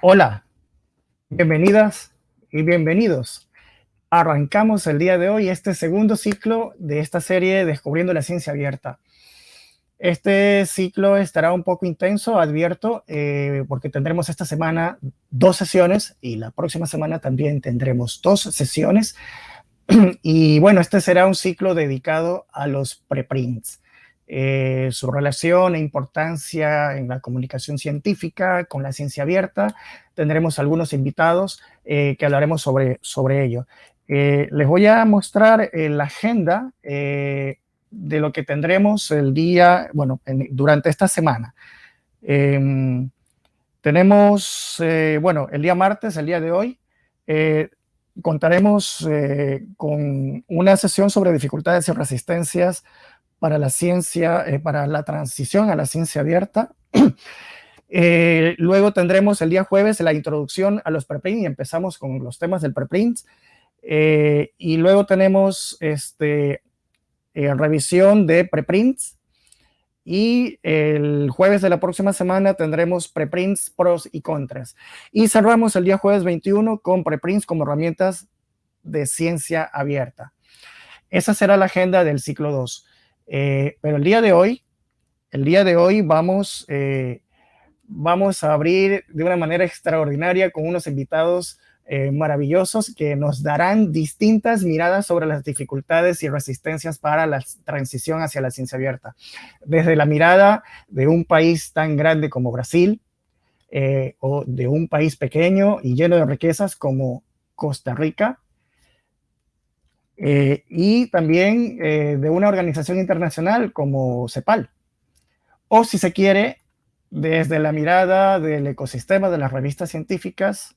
Hola, bienvenidas y bienvenidos. Arrancamos el día de hoy este segundo ciclo de esta serie Descubriendo la Ciencia Abierta. Este ciclo estará un poco intenso, advierto, eh, porque tendremos esta semana dos sesiones y la próxima semana también tendremos dos sesiones. y bueno, este será un ciclo dedicado a los preprints. Eh, su relación e importancia en la comunicación científica con la ciencia abierta. Tendremos algunos invitados eh, que hablaremos sobre, sobre ello. Eh, les voy a mostrar la agenda de lo que tendremos el día, bueno, durante esta semana. Em, tenemos, bueno, el día martes, el día de hoy, contaremos con una sesión sobre dificultades y resistencias para la ciencia, eh, para la transición a la ciencia abierta. Eh, luego tendremos el día jueves la introducción a los preprints y empezamos con los temas del preprint. Eh, y luego tenemos este, revisión de preprints. Y el jueves de la próxima semana tendremos preprints, pros y contras. Y cerramos el día jueves 21 con preprints como herramientas de ciencia abierta. Esa será la agenda del ciclo 2. Eh, pero el día de hoy, el día de hoy vamos, eh, vamos a abrir de una manera extraordinaria con unos invitados eh, maravillosos que nos darán distintas miradas sobre las dificultades y resistencias para la transición hacia la ciencia abierta. Desde la mirada de un país tan grande como Brasil, o de un país pequeño y lleno de riquezas como Costa Rica, eh, y también eh, de una organización internacional como CEPAL. O si se quiere, desde la mirada del ecosistema de las revistas científicas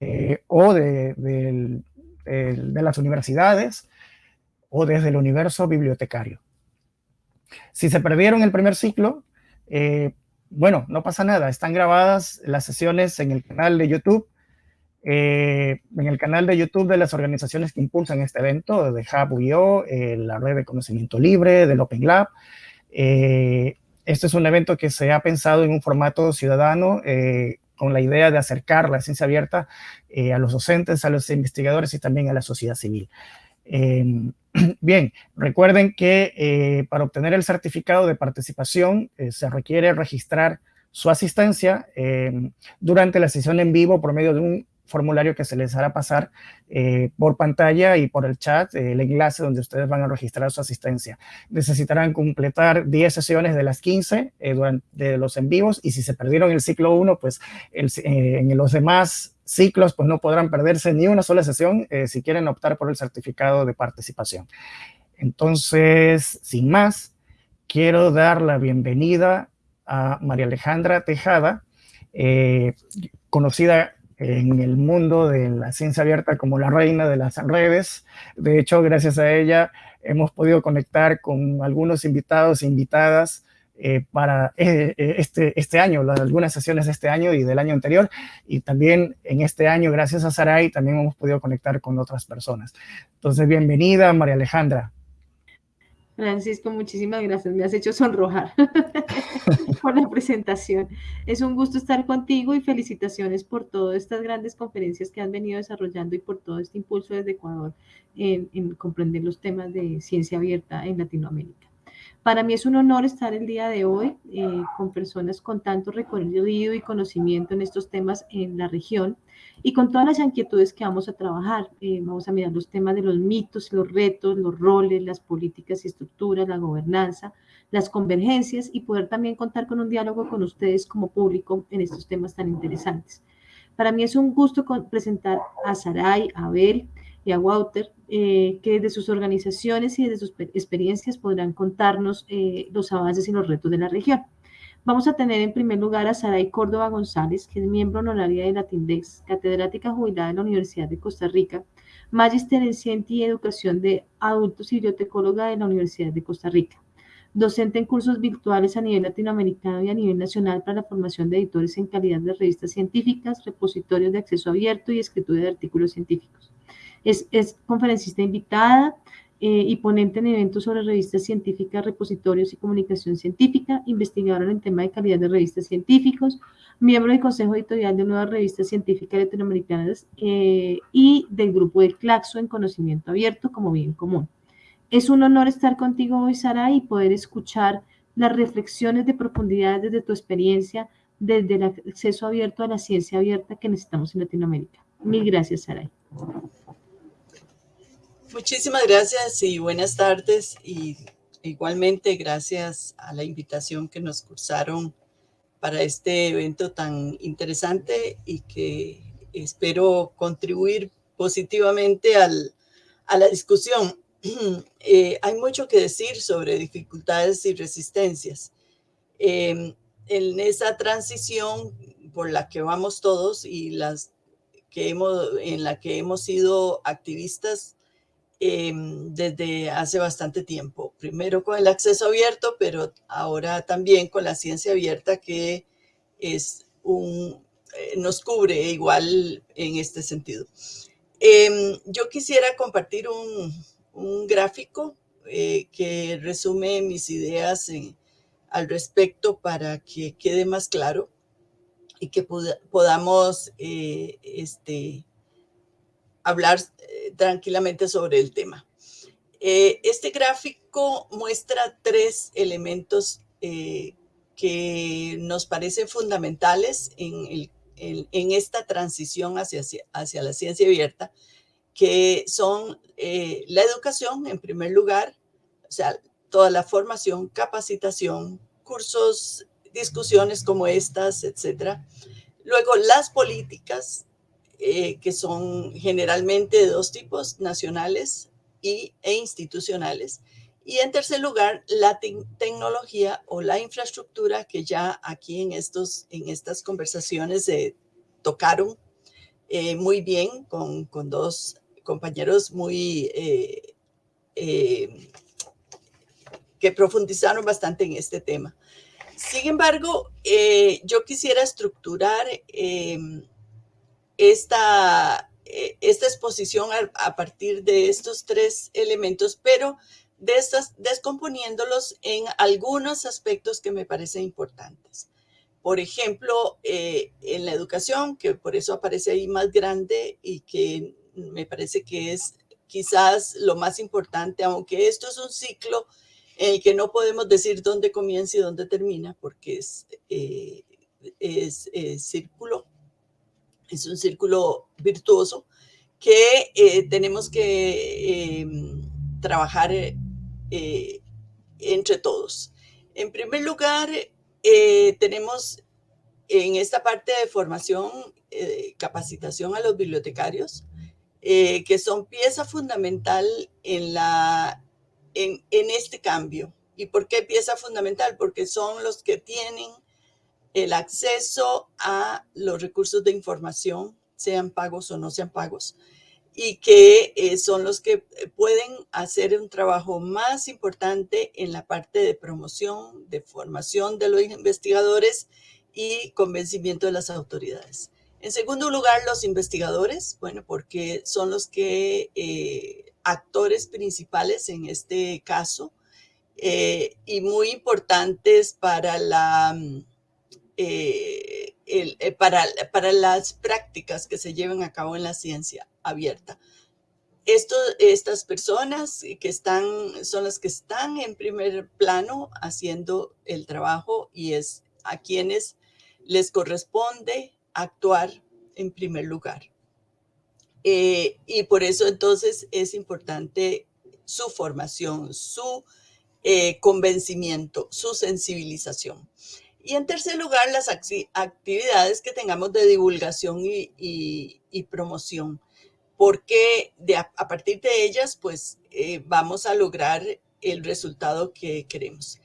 eh, o de, de, las universidades o desde el universo bibliotecario. Si se perdieron el primer ciclo, bueno, no pasa nada, están grabadas las sesiones en el canal de YouTube eh, en el canal de YouTube de las organizaciones que impulsan este evento, de Hub.io, eh, la red de conocimiento libre, del Open Lab. Eh, este es un evento que se ha pensado en un formato ciudadano con la idea de acercar la ciencia abierta a los docentes, a los investigadores y también a la sociedad civil. Em, bien, recuerden que para obtener el certificado de participación se requiere registrar su asistencia em, durante la sesión en vivo por medio de un formulario que se les hará pasar eh, por pantalla y por el chat, eh, el enlace donde ustedes van a registrar su asistencia. Necesitarán completar 10 sesiones de las 15 eh, durante de los en vivos y si se perdieron el ciclo 1, pues en los demás ciclos pues no podrán perderse ni una sola sesión si quieren optar por el certificado de participación. Entonces, sin más, quiero dar la bienvenida a María Alejandra Tejada, conocida en el mundo de la ciencia abierta como la reina de las redes. De hecho, gracias a ella hemos podido conectar con algunos invitados e invitadas eh, para eh, eh, este, este año, algunas sesiones de este año y del año anterior. Y también en este año, gracias a Saray, también hemos podido conectar con otras personas. Entonces, bienvenida, María Alejandra. Francisco, muchísimas gracias. Me has hecho sonrojar por la presentación. Es un gusto estar contigo y felicitaciones por todas estas grandes conferencias que han venido desarrollando y por todo este impulso desde Ecuador en, en comprender los temas de ciencia abierta en Latinoamérica. Para mí es un honor estar el día de hoy eh, con personas con tanto recorrido y conocimiento en estos temas en la región y con todas las inquietudes que vamos a trabajar. Eh, vamos a mirar los temas de los mitos, los retos, los roles, las políticas y estructuras, la gobernanza, las convergencias y poder también contar con un diálogo con ustedes como público en estos temas tan interesantes. Para mí es un gusto presentar a Saray, a Abel, y a Walter, eh, que de sus organizaciones y de sus experiencias podrán contarnos eh, los avances y los retos de la región. Vamos a tener en primer lugar a Saray Córdoba González, que es miembro honoraria de la TINDEX, catedrática jubilada de la Universidad de Costa Rica, magíster en Ciencia y Educación de Adultos y bibliotecóloga de la Universidad de Costa Rica, docente en cursos virtuales a nivel latinoamericano y a nivel nacional para la formación de editores en calidad de revistas científicas, repositorios de acceso abierto y escritura de artículos científicos. Es, conferencista invitada eh, y ponente en eventos sobre revistas científicas, repositorios y comunicación científica, investigadora en tema de calidad de revistas científicos, miembro del Consejo Editorial de nuevas revistas científicas latinoamericanas eh, y del grupo de Claxo en conocimiento abierto como bien común. Es un honor estar contigo hoy, Sara, y poder escuchar las reflexiones de profundidad desde tu experiencia, desde el acceso abierto a la ciencia abierta que necesitamos en Latinoamérica. Mil gracias, Saray. Muchísimas gracias y buenas tardes y igualmente gracias a la invitación que nos cursaron para este evento tan interesante y que espero contribuir positivamente al, a la discusión. Eh, hay mucho que decir sobre dificultades y resistencias. Em, en esa transición por la que vamos todos y las que hemos, en la que hemos sido activistas em, desde hace bastante tiempo. Primero con el acceso abierto, pero ahora también con la ciencia abierta que es un, eh, nos cubre igual en este sentido. Em, yo quisiera compartir un, gráfico eh, que resume mis ideas al respecto para que quede más claro y que podamos eh, este, hablar tranquilamente sobre el tema. este gráfico muestra tres elementos que nos parecen fundamentales en, en, esta transición hacia, hacia la ciencia abierta que son eh, la educación en primer lugar, o sea, toda la formación, capacitación, cursos, discusiones como estas, etcétera. Luego, las políticas, eh, que son generalmente de dos tipos, nacionales y, e institucionales. Y en tercer lugar, la tecnología o la infraestructura que ya aquí en, estos, en estas conversaciones se tocaron eh, muy bien con, con dos compañeros muy eh, eh, que profundizaron bastante en este tema. Sin embargo, eh, yo quisiera estructurar esta, esta exposición a, partir de estos tres elementos, pero de descomponiéndolos en algunos aspectos que me parecen importantes. Por ejemplo, en la educación, que por eso aparece ahí más grande y que me parece que es quizás lo más importante, aunque esto es un ciclo en el que no podemos decir dónde comienza y dónde termina, porque es, eh, es, círculo, es un círculo virtuoso que eh, tenemos que em, trabajar eh, entre todos. En primer lugar, tenemos en esta parte de formación, capacitación a los bibliotecarios, eh, que son pieza fundamental en, la, en, en este cambio. ¿Y por qué pieza fundamental? Porque son los que tienen el acceso a los recursos de información, sean pagos o no sean pagos, y que eh, son los que pueden hacer un trabajo más importante en la parte de promoción, de formación de los investigadores y convencimiento de las autoridades. En segundo lugar, los investigadores, bueno, porque son los que eh, actores principales en este caso eh, y muy importantes para la mm, eh, para, para, las prácticas que se llevan a cabo en la ciencia abierta. Esto, estas personas que están, son las que están en primer plano haciendo el trabajo y es a quienes les corresponde actuar en primer lugar. Eh, y por eso entonces es importante su formación, su eh, convencimiento, su sensibilización. Y en tercer lugar, las actividades que tengamos de divulgación y, promoción, porque a, partir de ellas, pues eh, vamos a lograr el resultado que queremos.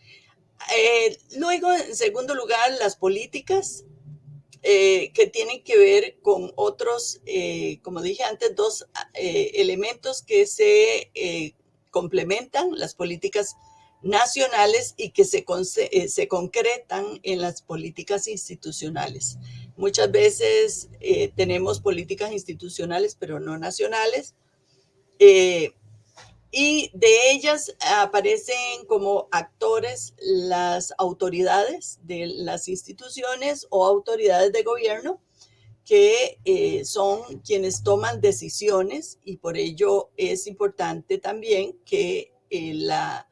luego, en segundo lugar, las políticas eh, que tienen que ver con otros, eh, como dije antes, dos eh, elementos que se complementan, las políticas nacionales y que se, se concretan en las políticas institucionales. Muchas veces tenemos políticas institucionales, pero no nacionales. y de ellas aparecen como actores las autoridades de las instituciones o autoridades de gobierno que eh, son quienes toman decisiones y por ello es importante también que eh, la,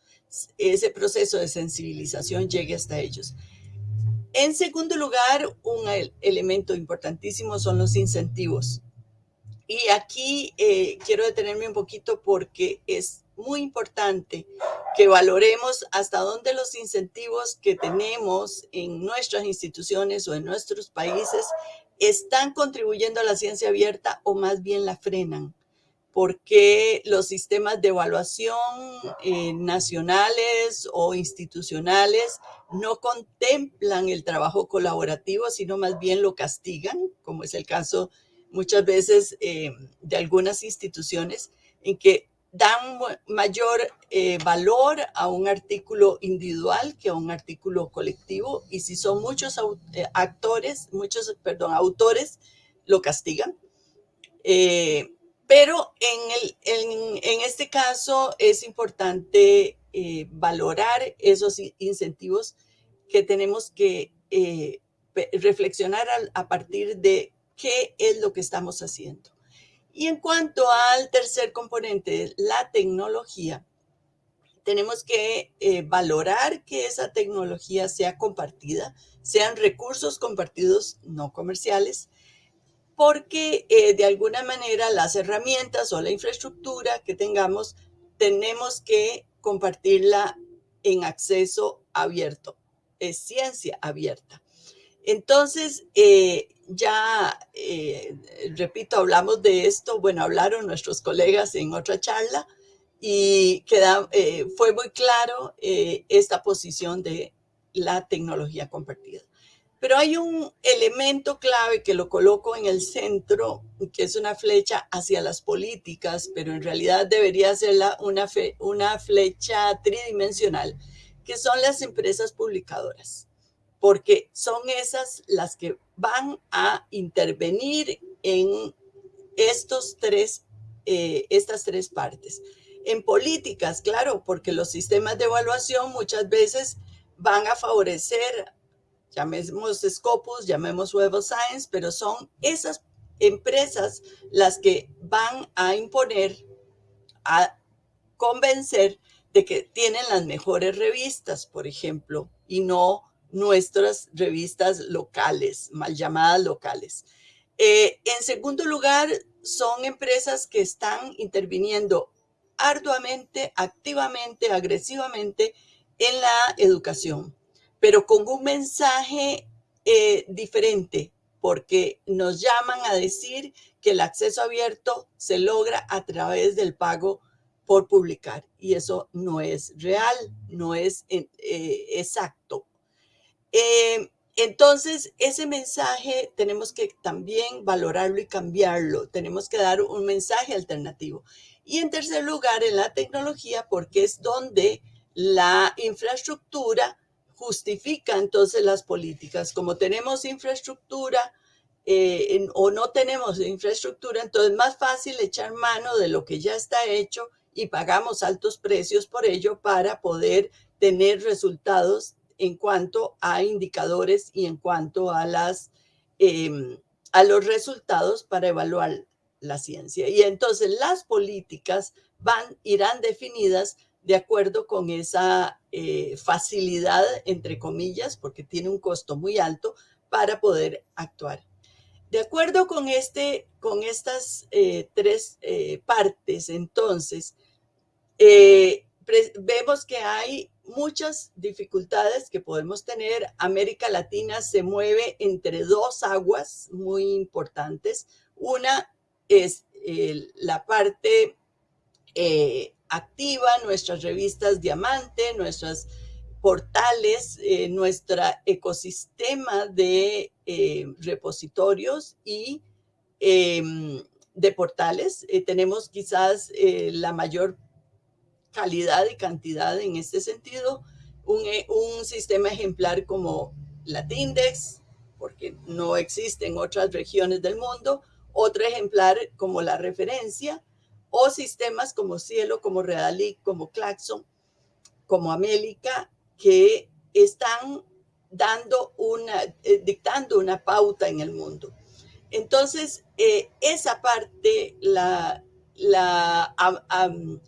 ese proceso de sensibilización llegue hasta ellos. En segundo lugar, un elemento importantísimo son los incentivos. Y aquí eh, quiero detenerme un poquito porque es muy importante que valoremos hasta dónde los incentivos que tenemos en nuestras instituciones o en nuestros países están contribuyendo a la ciencia abierta o más bien la frenan porque los sistemas de evaluación eh, nacionales o institucionales no contemplan el trabajo colaborativo, sino más bien lo castigan, como es el caso muchas veces eh, de algunas instituciones, en que dan mayor eh, valor a un artículo individual que a un artículo colectivo, y si son muchos actores, muchos, perdón, autores, lo castigan. Pero en, este caso es importante eh, valorar esos incentivos que tenemos que eh, reflexionar a, partir de qué es lo que estamos haciendo. Y en cuanto al tercer componente, la tecnología, tenemos que eh, valorar que esa tecnología sea compartida, sean recursos compartidos no comerciales, porque eh, de alguna manera las herramientas o la infraestructura que tengamos, tenemos que compartirla en acceso abierto, es ciencia abierta. Entonces, eh, ya, eh, repito, hablamos de esto, bueno, hablaron nuestros colegas en otra charla y fue muy claro esta posición de la tecnología compartida. Pero hay un elemento clave que lo coloco en el centro, que es una flecha hacia las políticas, pero en realidad debería ser una, una flecha tridimensional, que son las empresas publicadoras, porque son esas las que van a intervenir en estos tres, eh, estas tres partes. En políticas, claro, porque los sistemas de evaluación muchas veces van a favorecer llamemos Scopus, llamemos Web of Science, pero son esas empresas las que van a imponer, a convencer de que tienen las mejores revistas, por ejemplo, y no nuestras revistas locales, mal llamadas locales. Eh, en segundo lugar, son empresas que están interviniendo arduamente, activamente, agresivamente en la educación pero con un mensaje eh, diferente, porque nos llaman a decir que el acceso abierto se logra a través del pago por publicar y eso no es real, no es eh, exacto. Eh, entonces, ese mensaje tenemos que también valorarlo y cambiarlo. Tenemos que dar un mensaje alternativo. Y en tercer lugar, en la tecnología, porque es donde la infraestructura justifica entonces las políticas. Como tenemos infraestructura eh, o no tenemos infraestructura, entonces es más fácil echar mano de lo que ya está hecho y pagamos altos precios por ello para poder tener resultados en cuanto a indicadores y en cuanto a, las, em, a los resultados para evaluar la ciencia. Y entonces las políticas van, irán definidas de acuerdo con esa eh, facilidad, entre comillas, porque tiene un costo muy alto para poder actuar. De acuerdo con, este, con estas eh, tres eh, partes, entonces, vemos que hay muchas dificultades que podemos tener. América Latina se mueve entre dos aguas muy importantes. Una es la parte activa, nuestras revistas Diamante, nuestros portales, eh, nuestro ecosistema de eh, repositorios y em, de portales. Eh, tenemos quizás la mayor calidad y cantidad en este sentido. Un, sistema ejemplar como Latindex, porque no existe en otras regiones del mundo. Otro ejemplar como la referencia o sistemas como Cielo, como Redalic, como Claxon, como América, que están dando una, eh, dictando una pauta en el mundo. Entonces, eh, esa parte la, la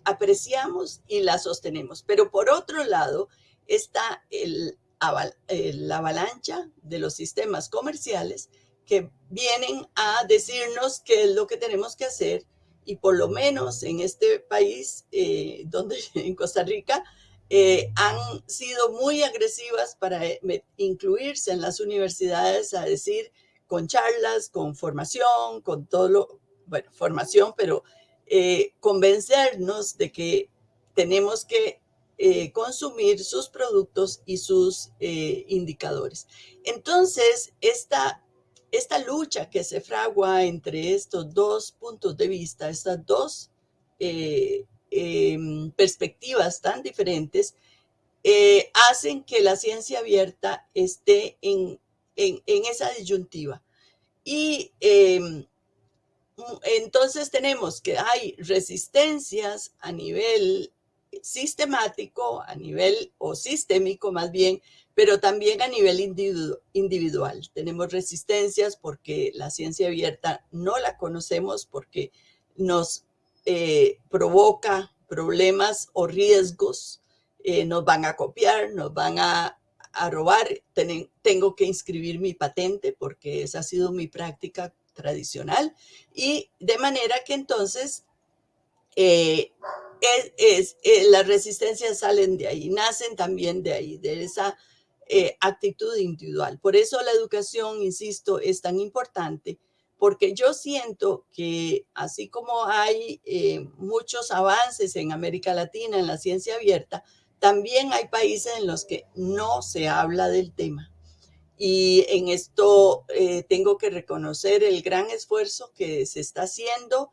apreciamos y la sostenemos. Pero por otro lado, está el, la avalancha de los sistemas comerciales que vienen a decirnos qué es lo que tenemos que hacer y por lo menos en este país, eh, donde en Costa Rica, eh, han sido muy agresivas para eh, incluirse en las universidades a decir con charlas, con formación, con todo lo, bueno, formación, pero convencernos de que tenemos que consumir sus productos y sus indicadores. Entonces, esta esta lucha que se fragua entre estos dos puntos de vista, estas dos eh, em, perspectivas tan diferentes, eh, hacen que la ciencia abierta esté en, esa disyuntiva. Y em, entonces tenemos que hay resistencias a nivel sistemático, a nivel o sistémico más bien, pero también a nivel individual. Tenemos resistencias porque la ciencia abierta no la conocemos porque nos eh, provoca problemas o riesgos, eh, nos van a copiar, nos van a, robar, tengo que inscribir mi patente porque esa ha sido mi práctica tradicional y de manera que entonces eh, las resistencias salen de ahí, nacen también de ahí, de esa eh, actitud individual. Por eso la educación, insisto, es tan importante, porque yo siento que así como hay eh, muchos avances en América Latina en la ciencia abierta, también hay países en los que no se habla del tema. Y en esto eh, tengo que reconocer el gran esfuerzo que se está haciendo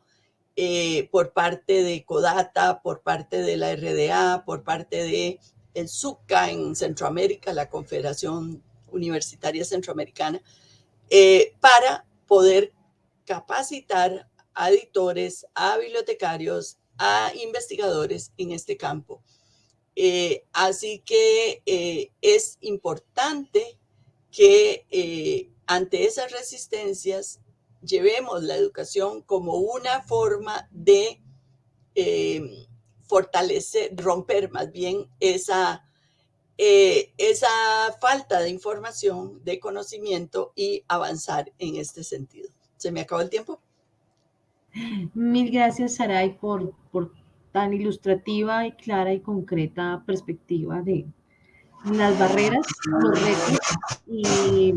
por parte de CODATA, por parte de la RDA, por parte de el SUCA en Centroamérica, la Confederación Universitaria Centroamericana, eh, para poder capacitar a editores, a bibliotecarios, a investigadores en este campo. Eh, así que eh, es importante que ante esas resistencias llevemos la educación como una forma de fortalecer, romper más bien esa, eh, esa falta de información, de conocimiento y avanzar en este sentido. ¿Se me acabó el tiempo? Mil gracias, Saray, por, por tan ilustrativa y clara y concreta perspectiva de las barreras, los retos y,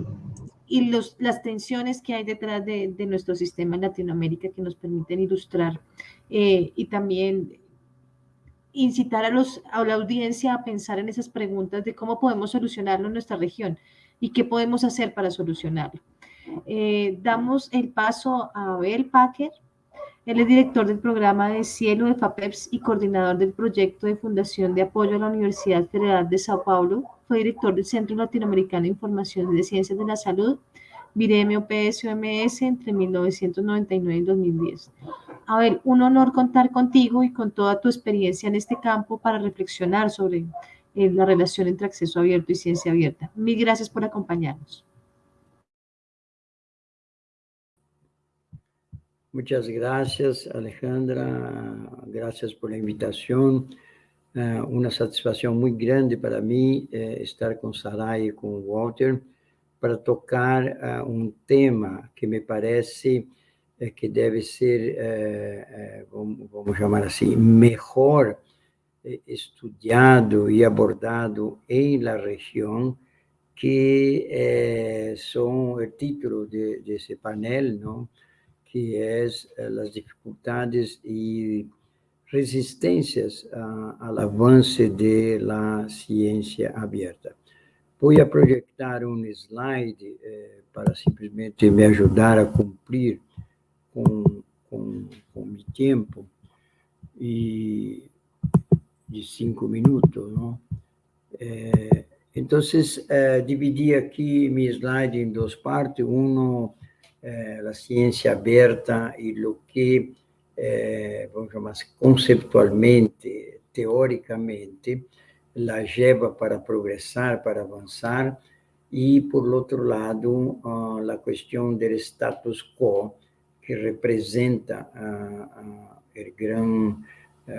y los, las tensiones que hay detrás de, de, nuestro sistema en Latinoamérica que nos permiten ilustrar eh, y también incitar a, los, a la audiencia a pensar en esas preguntas de cómo podemos solucionarlo en nuestra región y qué podemos hacer para solucionarlo. Eh, damos el paso a Abel Packer. Él es director del programa de Cielo de FAPEPS y coordinador del proyecto de Fundación de Apoyo a la Universidad Federal de Sao Paulo. Fue director del Centro Latinoamericano de Información de Ciencias de la Salud, Viremio PSOMS, entre 1999 y 2010. A ver, un honor contar contigo y con toda tu experiencia en este campo para reflexionar sobre eh, la relación entre acceso abierto y ciencia abierta. Mil gracias por acompañarnos. Muchas gracias, Alejandra. Gracias por la invitación. Uh, una satisfação muito grande para mim eh, estar com Sarai e com Walter para tocar uh, um tema que me parece é, que deve ser, é, vamos, vamos, chamar assim, melhor estudado e abordado em la região, que são o título de, desse painel, não? que é as dificuldades e resistências ao avanço da ciência aberta. Vou projetar um slide eh, para simplesmente me ajudar a cumprir com, com, com tempo e de cinco minutos, não? É, então, é, dividi aqui meu slide em duas partes. Um, é, a ciência aberta e o que é, vamos chamar conceptualmente, teoricamente, la lleva para progressar, para avançar, e, por outro lado, a questão do status quo, que representa o grande,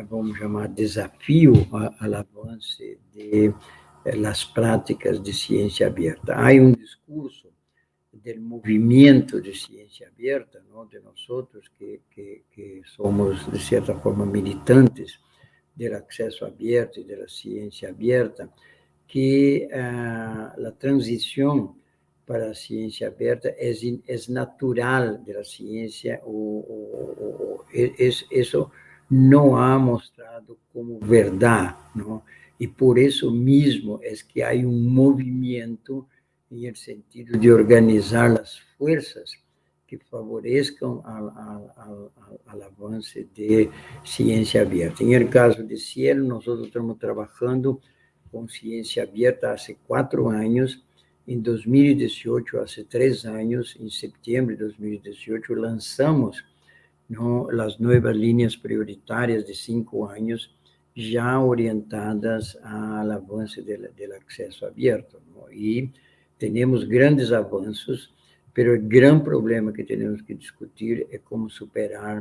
vamos chamar, desafio ao avanço de las práticas de ciência aberta. Há um discurso do movimento de ciência aberta, de nós que, que, que, somos, de certa forma, militantes do acesso aberto e da ciência aberta, que uh, a transição para a ciência aberta é, é natural da ciência, isso não há mostrado como verdade, não? e por isso mesmo é que há um movimento no sentido de organizar as forças que favoreçam o avanço de ciência aberta. Em caso de Cielo, nós estamos trabalhando com ciência aberta há quatro anos. Em 2018, há três anos, em setembro de 2018, lançamos no, as novas linhas prioritárias de cinco anos, já orientadas ao avanço do acesso aberto. E temos grandes avanços, mas o grande problema que temos que discutir é como superar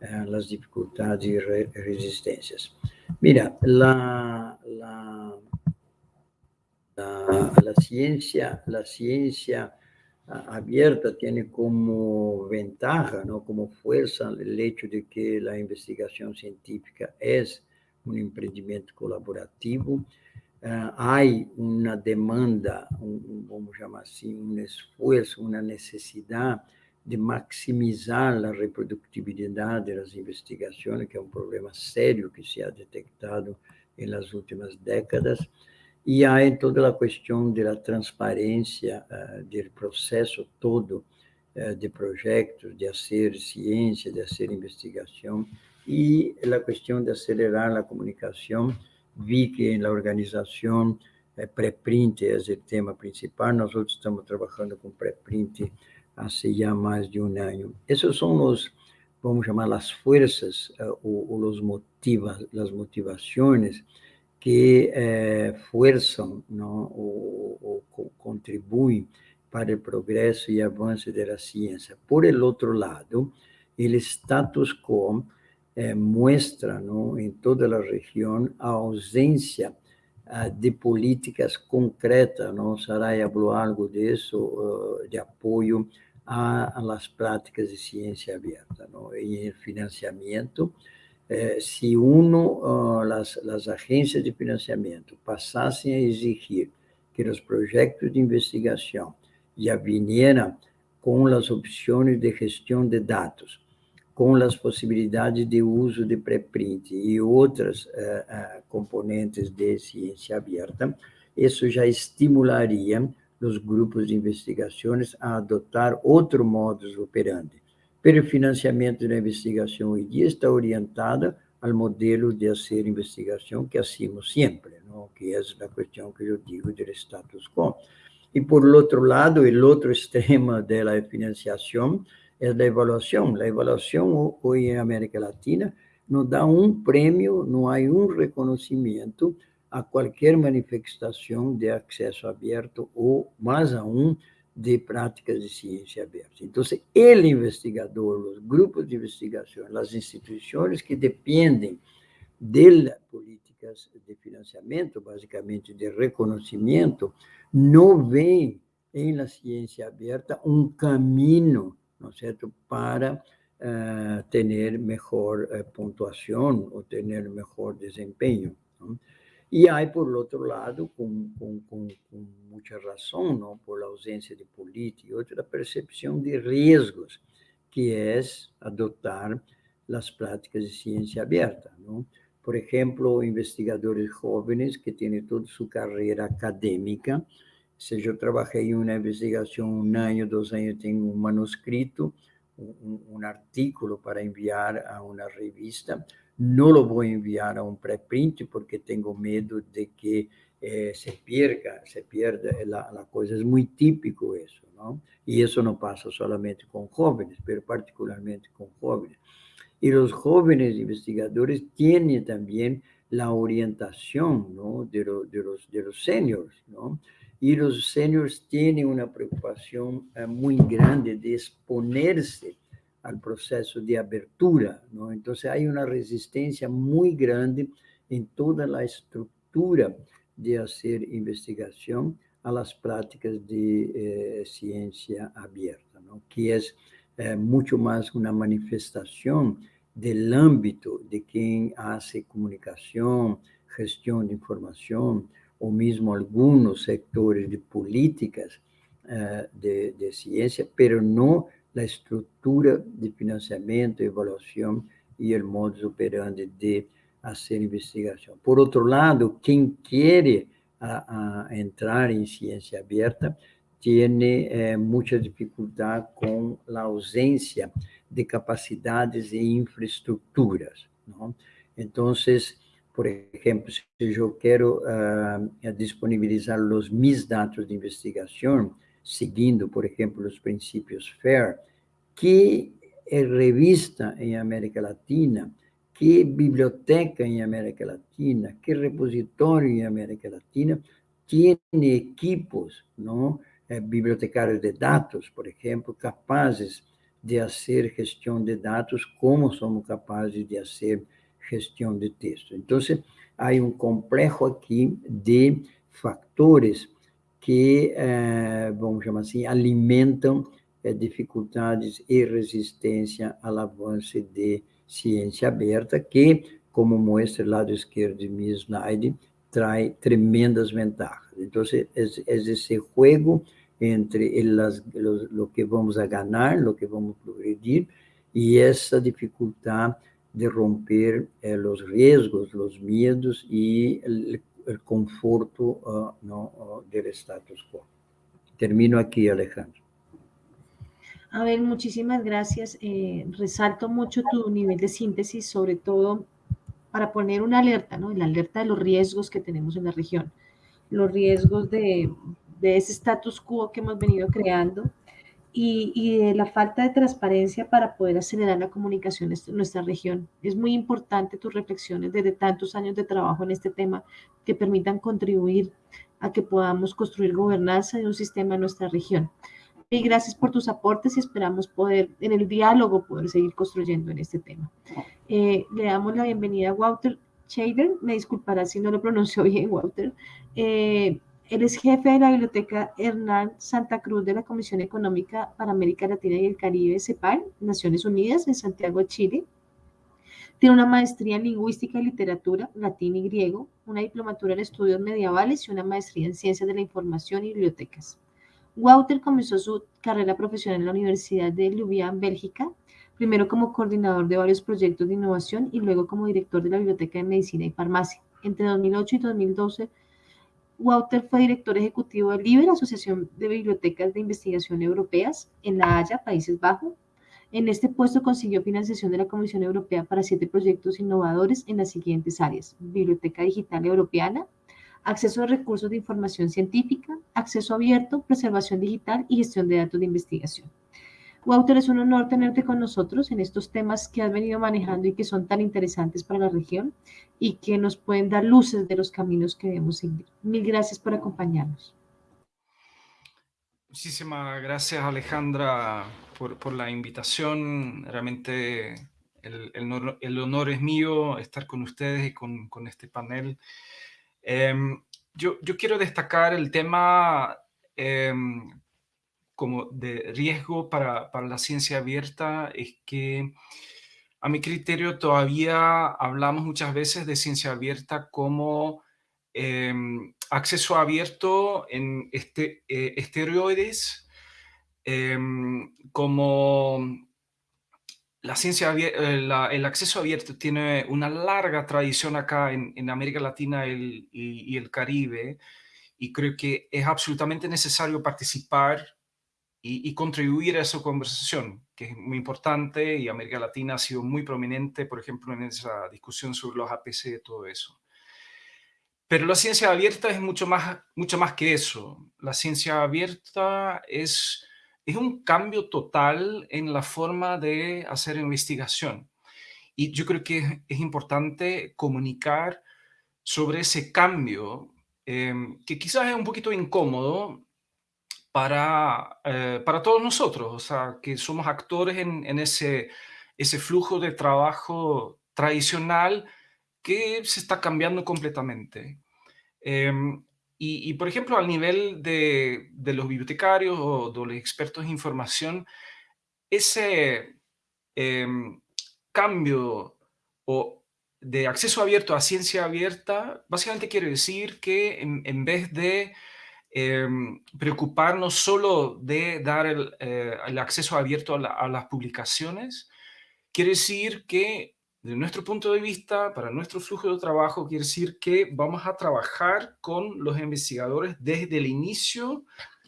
uh, as dificuldades e re resistências. Mira, la, la, la, la, ciencia, la ciencia abierta tiene como ventaja, ¿no? como fuerza, el hecho de que la investigación científica es un emprendimiento colaborativo, há uma demanda, um, vamos chamar assim, um esforço, uma necessidade de maximizar a reprodutibilidade das investigações, que é um problema sério que se ha detectado nas últimas décadas, e há toda a questão da transparência uh, do processo todo uh, de projetos, de fazer ciência, de fazer investigação, e a questão de acelerar a comunicação vi que na organização é, pré-print é o tema principal, nós outros estamos trabalhando com pré-print há já mais de um ano. Esses são os, vamos chamar, as forças uh, ou, os motivos, as motivações que eh, forçam, não, ou, ou, contribuem para o progresso e avanço da ciência. Por outro lado, o status quo eh, muestra ¿no? en toda la región ausencia uh, de políticas concretas. ¿no? Saray habló algo de eso, uh, de apoyo a, a, las prácticas de ciencia abierta ¿no? y el financiamiento. Eh, si uno, uh, las, las agencias de financiamiento pasasen a exigir que los proyectos de investigación ya vinieran con las opciones de gestión de datos, com as possibilidades de uso de pré-print e outras uh, componentes de ciência aberta, isso já estimularia os grupos de investigações a adotar outro modus operandi. Pero o financiamento da investigação hoje dia está orientado ao modelo de fazer investigação que hacemos sempre, não? que é a questão que eu digo do status quo. E, por outro lado, o outro extremo da financiação é da avaliação. A avaliação hoje em América Latina não dá um prêmio, não há um reconhecimento a qualquer manifestação de acesso aberto ou, mais aún, de práticas de ciência aberta. Então, ele investigador, os grupos de investigação, as instituições que dependem de políticas de financiamento, basicamente de reconhecimento, não veem em la ciência aberta um caminho ¿no es cierto?, para uh, tener mejor uh, puntuación o tener mejor desempeño. ¿no? Y hay, por el otro lado, con, con, con, con, mucha razón, ¿no? por la ausencia de política, otra percepción de riesgos, que es adoptar las prácticas de ciencia abierta. ¿no? Por ejemplo, investigadores jóvenes que tienen toda su carrera académica, seja, eu trabalhei em uma investigação um ano, dois anos, tenho um manuscrito, um artículo para enviar a uma revista. Não lo vou enviar a um pré-print porque tenho medo de que eh, se perca, se pierda a, coisa. É muito típico isso, não? E isso não passa somente com jovens, mas particularmente com jovens. Y los jóvenes investigadores tienen también la orientación ¿no? de, de, los, de los seniors, ¿no? Y los seniors tienen una preocupación eh, muy grande de exponerse al proceso de abertura, ¿no? Entonces hay una resistencia muy grande en toda la estructura de hacer investigación a las de eh, ciencia abierta, ¿no? que es eh, mucho más una manifestación del ámbito de quien hace comunicación, gestión de información, o mismo algunos sectores de políticas uh, de, de, ciencia, pero no la estructura de financiamiento, evaluación y el modus operandi de hacer investigación. Por otro lado, quien quiere a, a entrar en ciencia abierta tiene eh, mucha dificultad con la ausencia de capacidades e infraestructuras. ¿no? Entonces, por ejemplo, si yo quiero uh, disponibilizar los mis datos de investigación, siguiendo, por ejemplo, los principios FAIR, ¿qué revista en América Latina? ¿Qué biblioteca en América Latina? ¿Qué repositorio en América Latina tiene equipos, ¿no? Eh, bibliotecarios de datos, por ejemplo, capaces de hacer gestión de datos como somos capaces de hacer gestión de texto. Entonces, hay un complejo aquí de factores que, eh, vamos llamar así, alimentan eh, dificultades y resistencia al avance de ciencia abierta, que, como muestra el lado izquierdo de mi slide, trae tremendas ventajas. Entonces, es, es ese juego entre las, los, lo que vamos a ganar, lo que vamos a progredir, y esa dificultad de romper eh, los riesgos, los miedos y el, el conforto uh, ¿no? uh, del status quo. Termino aquí, Alejandro. A ver, muchísimas gracias. Eh, resalto mucho tu nivel de síntesis, sobre todo para poner una alerta, ¿no? La alerta de los riesgos que tenemos en la región, los riesgos de, de ese status quo que hemos venido creando, y, de la falta de transparencia para poder acelerar la comunicación en nuestra región. Es muy importante tus reflexiones desde tantos años de trabajo en este tema que permitan contribuir a que podamos construir gobernanza de un sistema en nuestra región. Y gracias por tus aportes y esperamos poder, en el diálogo, poder seguir construyendo en este tema. Eh, le damos la bienvenida a Walter Shader, me disculpará si no lo pronunció bien, Walter. Eh, él es jefe de la Biblioteca Hernán Santa Cruz de la Comisión Económica para América Latina y el Caribe, CEPAL, Naciones Unidas, en Santiago, Chile. Tiene una maestría en Lingüística y Literatura, Latín y Griego, una diplomatura en Estudios Medievales y una maestría en Ciencias de la Información y Bibliotecas. Wouter comenzó su carrera profesional en la Universidad de Ljubljana, Bélgica, primero como coordinador de varios proyectos de innovación y luego como director de la Biblioteca de Medicina y Farmacia. Entre 2008 y 2012 Wouter fue director ejecutivo de LIBER, Asociación de Bibliotecas de Investigación Europeas, en La Haya, Países Bajos. En este puesto consiguió financiación de la Comisión Europea para siete proyectos innovadores en las siguientes áreas. Biblioteca Digital Europeana, acceso a recursos de información científica, acceso abierto, preservación digital y gestión de datos de investigación. Wouter, es un honor tenerte con nosotros en estos temas que has venido manejando y que son tan interesantes para la región y que nos pueden dar luces de los caminos que debemos seguir. Mil gracias por acompañarnos. Muchísimas gracias Alejandra por, por la invitación. Realmente el, el, el, honor es mío estar con ustedes y con, con este panel. Eh, yo, yo, quiero destacar el tema eh, como de riesgo para, para la ciencia abierta es que a mi criterio todavía hablamos muchas veces de ciencia abierta como em, acceso abierto en este, eh, esteroides, em, como la ciencia eh, el acceso abierto tiene una larga tradición acá en, en América Latina y, y, el Caribe, y creo que es absolutamente necesario participar y, contribuir a esa conversación, que es muy importante y América Latina ha sido muy prominente, por ejemplo, en esa discusión sobre los APC y todo eso. Pero la ciencia abierta es mucho más, mucho más que eso. La ciencia abierta es, es un cambio total en la forma de hacer investigación. y yo creo que es importante comunicar sobre ese cambio em, que quizás es un poquito incómodo para, eh, para todos nosotros, o sea, que somos actores en, ese, ese flujo de trabajo tradicional que se está cambiando completamente. Em, y, por ejemplo, al nivel de, de, los bibliotecarios o de los expertos en información, ese em, cambio o de acceso abierto a ciencia abierta, básicamente quiere decir que en, vez de em, preocuparnos solo de dar el, eh, acceso abierto a, las publicaciones, quiere decir que de nuestro punto de vista, para nuestro flujo de trabajo, quiere decir que vamos a trabajar con los investigadores desde el inicio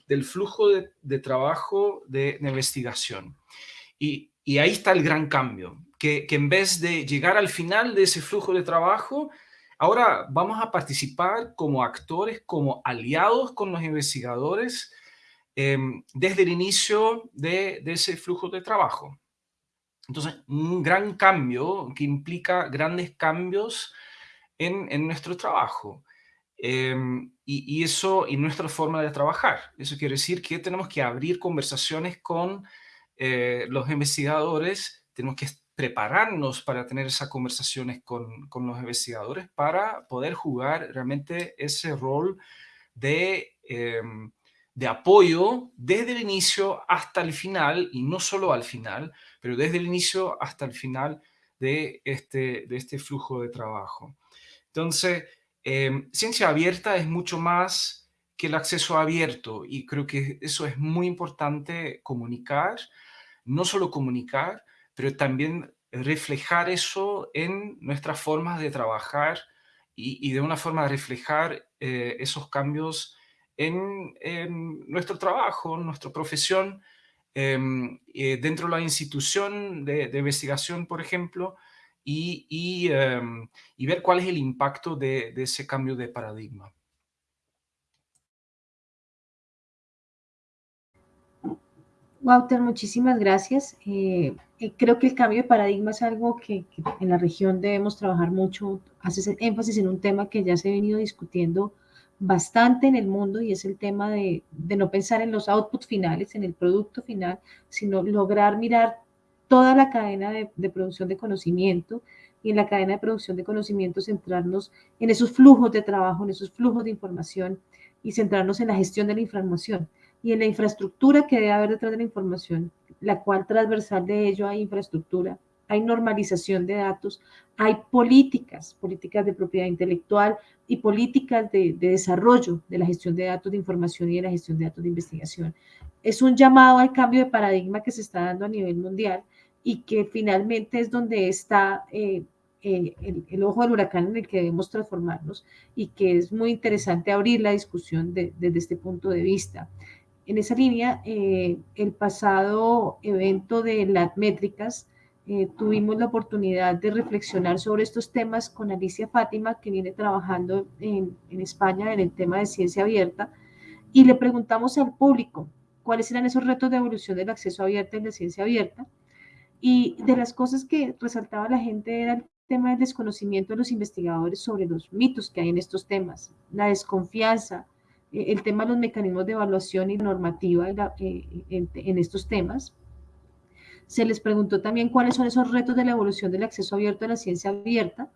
del flujo de, trabajo de, investigación. Y, ahí está el gran cambio, que, en vez de llegar al final de ese flujo de trabajo, ahora vamos a participar como actores, como aliados con los investigadores em, desde el inicio de, ese flujo de trabajo. Entonces, un gran cambio que implica grandes cambios en, en nuestro trabajo. Em, y, y, eso, y nuestra forma de trabajar. Eso quiere decir que tenemos que abrir conversaciones con eh, los investigadores, tenemos que prepararnos para tener esas conversaciones con, con, los investigadores para poder jugar realmente ese rol de em, de apoyo desde el inicio hasta el final, y no solo al final, pero desde el inicio hasta el final de este, de este flujo de trabajo. Entonces, em, ciencia abierta es mucho más que el acceso abierto y creo que eso es muy importante comunicar, no solo comunicar, pero también reflejar eso en nuestras formas de trabajar y, de una forma de reflejar eh, esos cambios en, nuestro trabajo, en nuestra profesión, em, eh, dentro de la institución de, investigación, por ejemplo, y, em, y, ver cuál es el impacto de, ese cambio de paradigma. Walter, muchísimas gracias. Eh, eh, creo que el cambio de paradigma es algo que, que, en la región debemos trabajar mucho. Haces énfasis en un tema que ya se ha venido discutiendo bastante en el mundo y es el tema de, no pensar en los outputs finales, en el producto final, sino lograr mirar toda la cadena de, de, producción de conocimiento y en la cadena de producción de conocimiento centrarnos en esos flujos de trabajo, en esos flujos de información y centrarnos en la gestión de la información y en la infraestructura que debe haber detrás de la información, la cual transversal de ello hay infraestructura hay normalización de datos, hay políticas, políticas de propiedad intelectual y políticas de, desarrollo de la gestión de datos de información y de la gestión de datos de investigación. Es un llamado al cambio de paradigma que se está dando a nivel mundial y que finalmente es donde está eh, eh, el, ojo del huracán en el que debemos transformarnos y que es muy interesante abrir la discusión desde este punto de vista. En esa línea, eh, el pasado evento de las métricas eh, tuvimos la oportunidad de reflexionar sobre estos temas con Alicia Fátima, que viene trabajando en, España en el tema de ciencia abierta, y le preguntamos al público cuáles eran esos retos de evolución del acceso abierto en la ciencia abierta. Y de las cosas que resaltaba la gente era el tema del desconocimiento de los investigadores sobre los mitos que hay en estos temas, la desconfianza, el tema de los mecanismos de evaluación y normativa eh, en estos temas, se les preguntó también cuáles son esos retos de la evolución del acceso abierto a la ciencia abierta,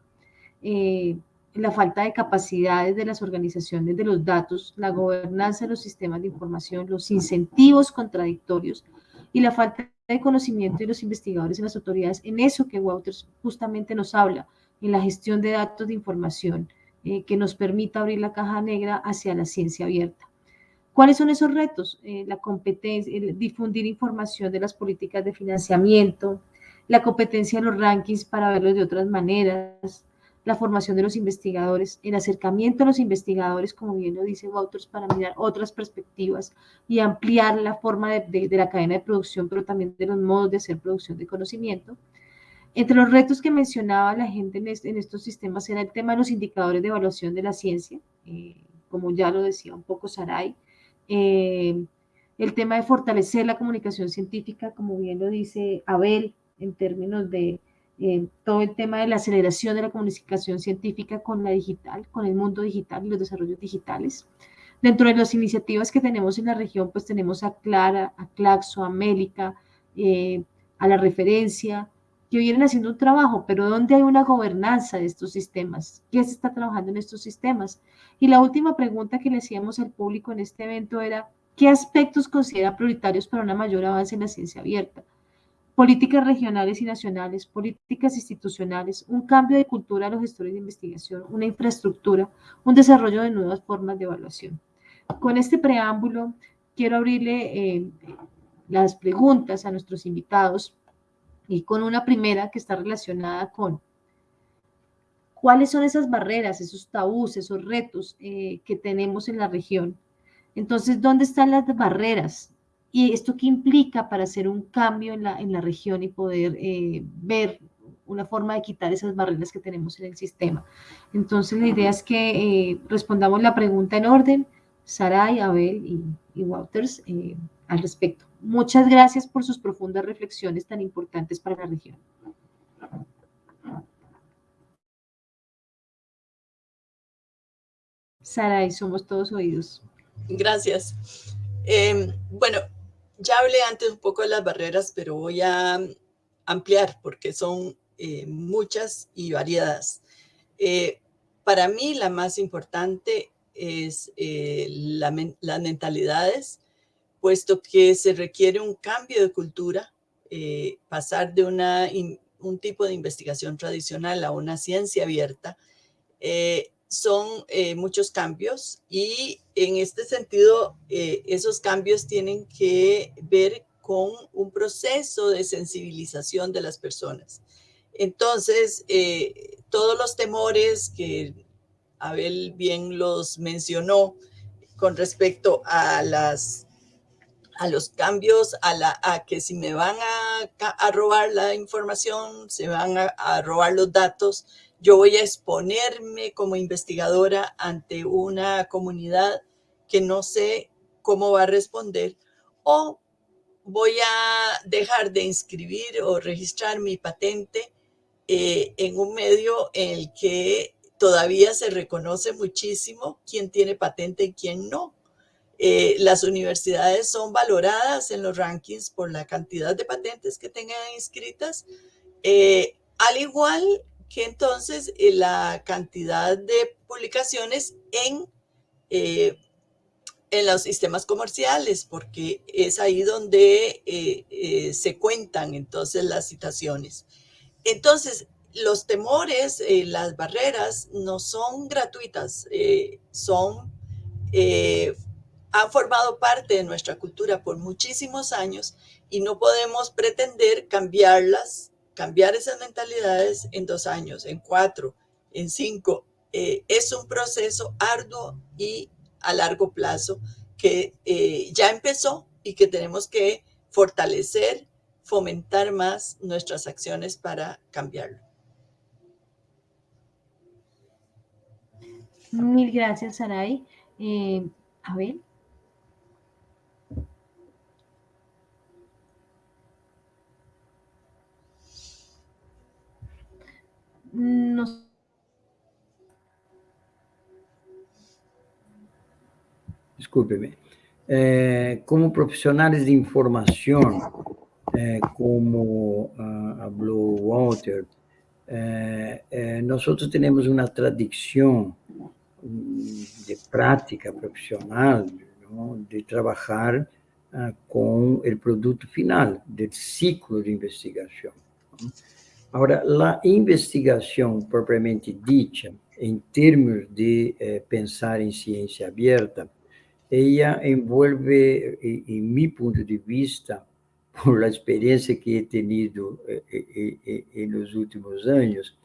eh, la falta de capacidades de las organizaciones de los datos, la gobernanza de los sistemas de información, los incentivos contradictorios y la falta de conocimiento de los investigadores y las autoridades. En eso que Wouters justamente nos habla, en la gestión de datos de información eh, que nos permita abrir la caja negra hacia la ciencia abierta. ¿Cuáles son esos retos? Eh, la competencia, el difundir información de las políticas de financiamiento, la competencia de los rankings para verlos de otras maneras, la formación de los investigadores, el acercamiento a los investigadores, como bien lo dice Wouters, para mirar otras perspectivas y ampliar la forma de, de, la cadena de producción, pero también de los modos de hacer producción de conocimiento. Entre los retos que mencionaba la gente en, estos sistemas era el tema de los indicadores de evaluación de la ciencia, eh, como ya lo decía un poco Saray, eh, el tema de fortalecer la comunicación científica, como bien lo dice Abel, en términos de eh, todo el tema de la aceleración de la comunicación científica con la digital, con el mundo digital y los desarrollos digitales. Dentro de las iniciativas que tenemos en la región, pues tenemos a Clara, a Claxo, a Mélica, a la referencia, que vienen haciendo un trabajo, pero ¿dónde hay una gobernanza de estos sistemas? ¿Qué se está trabajando en estos sistemas? Y la última pregunta que le hacíamos al público en este evento era, ¿qué aspectos considera prioritarios para una mayor avance en la ciencia abierta? políticas regionales y nacionales, políticas institucionales, un cambio de cultura a los gestores de investigación, una infraestructura, un desarrollo de nuevas formas de evaluación. Con este preámbulo, quiero abrirle eh, las preguntas a nuestros invitados y con una primera que está relacionada con cuáles son esas barreras, esos tabús, esos retos eh, que tenemos en la región. Entonces, ¿dónde están las barreras? ¿Y esto qué implica para hacer un cambio en la, en la región y poder eh, ver una forma de quitar esas barreras que tenemos en el sistema? Entonces, la idea es que respondamos la pregunta en orden Saray, Abel y, y Wouters eh, al respecto. Muchas gracias por sus profundas reflexiones tan importantes para la región. Saray, somos todos oídos. Gracias. Em, bueno, ya hablé antes un poco de las barreras, pero voy a ampliar porque son eh, muchas y variadas. Eh, para mí la más importante es eh, las mentalidades, puesto que se requiere un cambio de cultura, eh, pasar de una, un tipo de investigación tradicional a una ciencia abierta, eh, son muchos cambios y en este sentido esos cambios tienen que ver con un proceso de sensibilización de las personas. Entonces, todos los temores que Abel bien los mencionó con respecto a las a los cambios, a, la, a que si me van a, robar la información, se van a, robar los datos, yo voy a exponerme como investigadora ante una comunidad que no sé cómo va a responder o voy a dejar de inscribir o registrar mi patente eh, en un medio en el que todavía se reconoce muchísimo quién tiene patente y quién no. Eh, las universidades son valoradas en los rankings por la cantidad de patentes que tengan inscritas, eh, al igual que entonces eh, la cantidad de publicaciones en, en los sistemas comerciales, porque es ahí donde se cuentan entonces las citaciones. Entonces, los temores, las barreras no son gratuitas, son, eh, han formado parte de nuestra cultura por muchísimos años y no podemos pretender cambiarlas, cambiar esas mentalidades en dos años, en cuatro, en cinco. es un proceso arduo y a largo plazo que ya empezó y que tenemos que fortalecer, fomentar más nuestras acciones para cambiarlo. Mil gracias, Saray. Eh, a Nos... Discúlpeme. Eh, como profesionales de información, eh, como uh, habló Walter, eh, eh, nosotros tenemos una tradición de prática profissional, de trabalhar ah, o produto final do ciclo de investigação. Agora, a investigação propriamente dita, em termos de eh, pensar em ciência aberta, ela envolve, em meu ponto de vista, por a experiência que he tenido eh, eh, eh, eh nos últimos anos,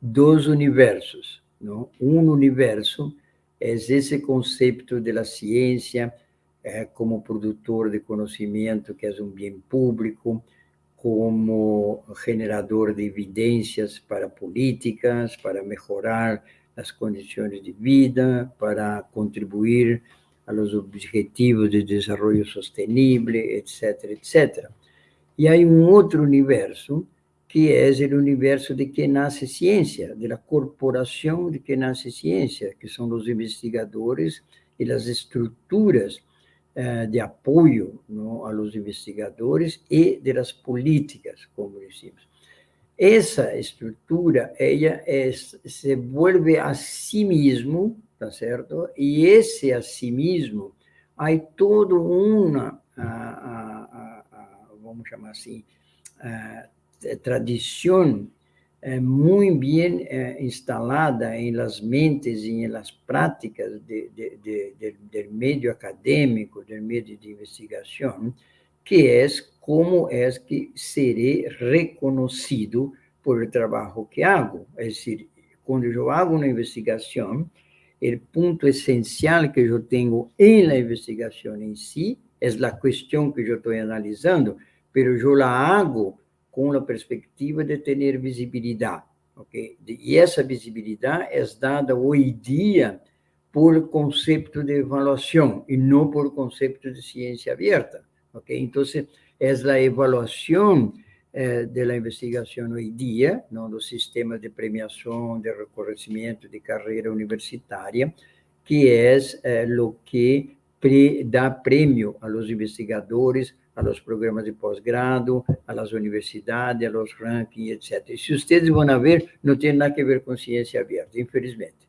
dois universos. ¿no? Un universo es ese concepto de la ciencia eh, como productor de conocimiento, que es un bien público, como generador de evidencias para políticas, para mejorar las condiciones de vida, para contribuir a los objetivos de desarrollo sostenible, etcétera, etcétera. Y hay un otro universo que es el universo de que nace ciencia, de la corporación de que nace ciencia, que son los investigadores y las estructuras eh, de apoyo ¿no? a los investigadores y de las políticas, como decimos. Esa estructura, ella es, se vuelve a sí mismo, ¿está cierto? Y ese a sí mismo, hay toda una, vamos llamar así, tradición eh, muy bien eh, instalada en las mentes y en las prácticas de, de, de, del medio académico, del medio de investigación, que es cómo es que seré reconocido por el trabajo que hago. Es decir, cuando yo hago una investigación, el punto esencial que yo tengo en la investigación en sí es la cuestión que yo estoy analizando, pero yo la hago com a perspectiva de ter visibilidade. Okay? E essa visibilidade é dada hoje dia por conceito de avaliação e não por conceito de ciência aberta. Okay? Então, é a avaliação eh, da investigação hoje dia, no, do sistema de premiação, de reconhecimento de carreira universitária, que é eh, o que pre, dá prêmio aos investigadores a los programas de posgrado, a las universidades, a los rankings, etc. E se vocês vão ver, não tem nada a ver com ciência aberta, infelizmente.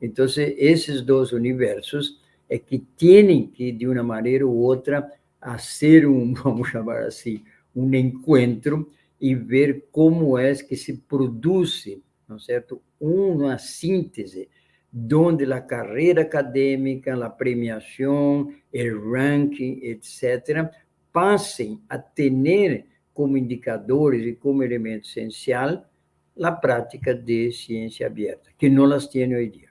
Então, esses dois universos é que têm que, de uma maneira ou outra, fazer um, vamos chamar assim, um encontro e ver como é que se produz, não certo, uma síntese donde a carreira acadêmica, a premiação, o ranking, etc., passem a ter como indicadores e como elemento essencial a prática de ciência aberta, que não las tem hoje dia.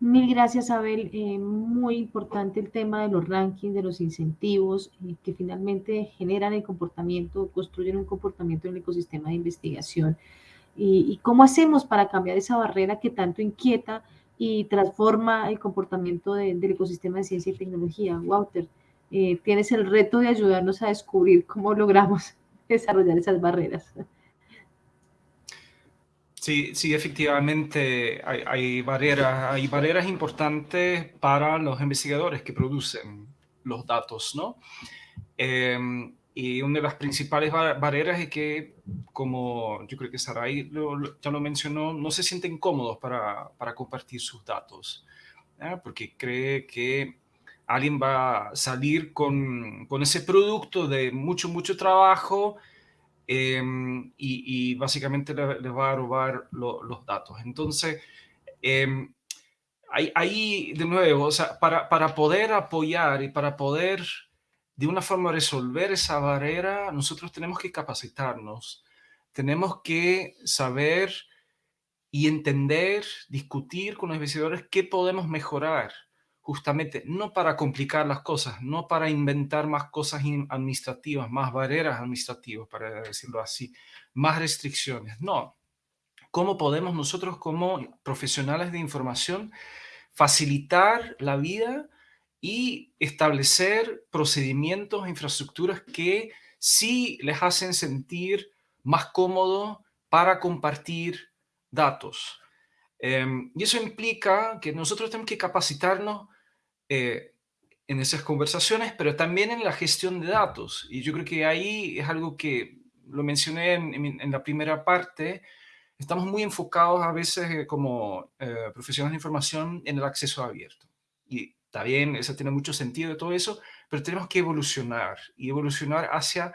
Mil gracias, Abel. Eh, muy importante el tema de los rankings, de los incentivos, eh, que finalmente generan el comportamiento, construyen un comportamiento en el ecosistema de investigación. Y, y, cómo hacemos para cambiar esa barrera que tanto inquieta y transforma el comportamiento del ecosistema de ciencia y tecnología. Walter, eh, tienes el reto de ayudarnos a descubrir cómo logramos desarrollar esas barreras. Sí, sí, efectivamente hay, barreras, hay barreras importantes para los investigadores que producen los datos, ¿no? Eh, y una de las principales barreras es que, como yo creo que Sarai ya lo mencionó, no se sienten cómodos para, para compartir sus datos, porque cree que alguien va a salir con, con ese producto de mucho, mucho trabajo em, y, y, básicamente le, le, va a robar los datos. Entonces, eh, ahí, ahí, de nuevo, o sea, para, para poder apoyar y para poder de una forma resolver esa barrera, nosotros tenemos que capacitarnos, tenemos que saber y entender, discutir con los investigadores qué podemos mejorar, justamente no para complicar las cosas, no para inventar más cosas administrativas, más barreras administrativas, para decirlo así, más restricciones, no. ¿Cómo podemos nosotros como profesionales de información facilitar la vida y establecer procedimientos, infraestructuras que sí les hacen sentir más cómodo para compartir datos. Em, y eso implica que nosotros tenemos que capacitarnos eh, en esas conversaciones, pero también en la gestión de datos. Y yo creo que ahí es algo que lo mencioné en, la primera parte, estamos muy enfocados a veces eh, como eh, profesionales de información en el acceso abierto. Y Está bien, eso tiene mucho sentido de todo eso, pero tenemos que evolucionar y evolucionar hacia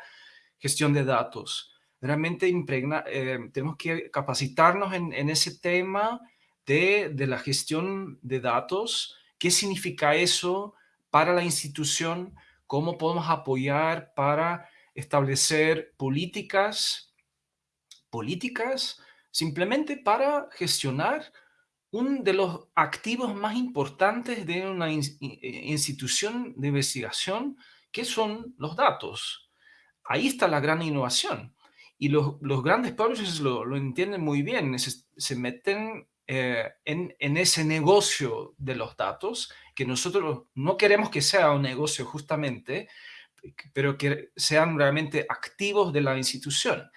gestión de datos. Realmente impregna, eh, tenemos que capacitarnos en, en ese tema de, de, la gestión de datos. ¿Qué significa eso para la institución? ¿Cómo podemos apoyar para establecer políticas, políticas simplemente para gestionar uno de los activos más importantes de una eh, institución de investigación, que son los datos. Ahí está la gran innovación. Y los, grandes publishers lo, entienden muy bien, se, meten eh, en, en, ese negocio de los datos, que nosotros no queremos que sea un negocio justamente, pero que sean realmente activos de la institución.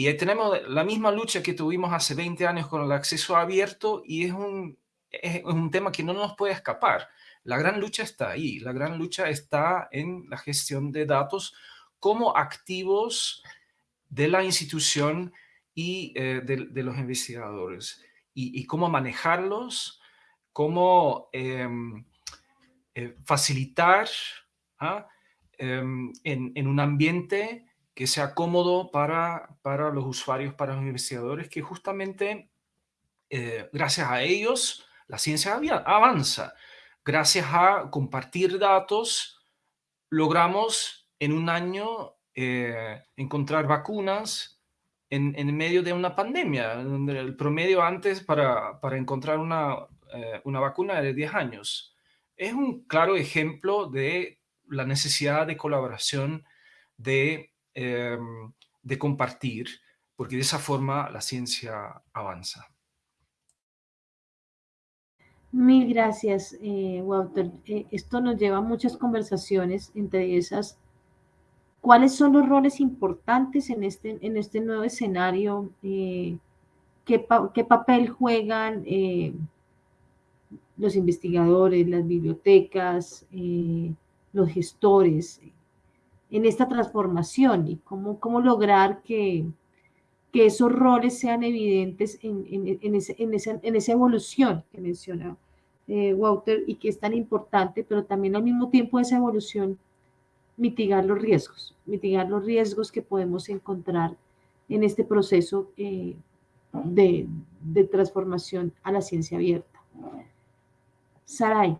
Y tenemos la misma lucha que tuvimos hace 20 años con el acceso abierto y es un, es un tema que no nos puede escapar. La gran lucha está ahí, la gran lucha está en la gestión de datos como activos de la institución y eh, de, los investigadores y, cómo manejarlos, cómo em, eh, facilitar ¿ah? em, en, un ambiente que sea cómodo para, para los usuarios, para los investigadores, que justamente eh, gracias a ellos la ciencia avanza. Gracias a compartir datos, logramos en un año eh, encontrar vacunas en, en, medio de una pandemia, donde el promedio antes para, para encontrar una, eh, una vacuna era de 10 años. Es un claro ejemplo de la necesidad de colaboración, de, em, de compartir, porque de esa forma la ciencia avanza. Mil gracias, eh, Walter. Eh, esto nos lleva a muchas conversaciones, entre esas, ¿cuáles son los roles importantes en este, en este nuevo escenario? Eh, ¿qué, ¿qué, papel juegan los investigadores, las bibliotecas, los gestores en esta transformación y cómo, cómo lograr que, que esos roles sean evidentes en, en, en, ese, en esa, evolución que menciona eh, Walter y que es tan importante, pero también al mismo tiempo esa evolución mitigar los riesgos, mitigar los riesgos que podemos encontrar en este proceso eh, de, de, transformación a la ciencia abierta. Saray.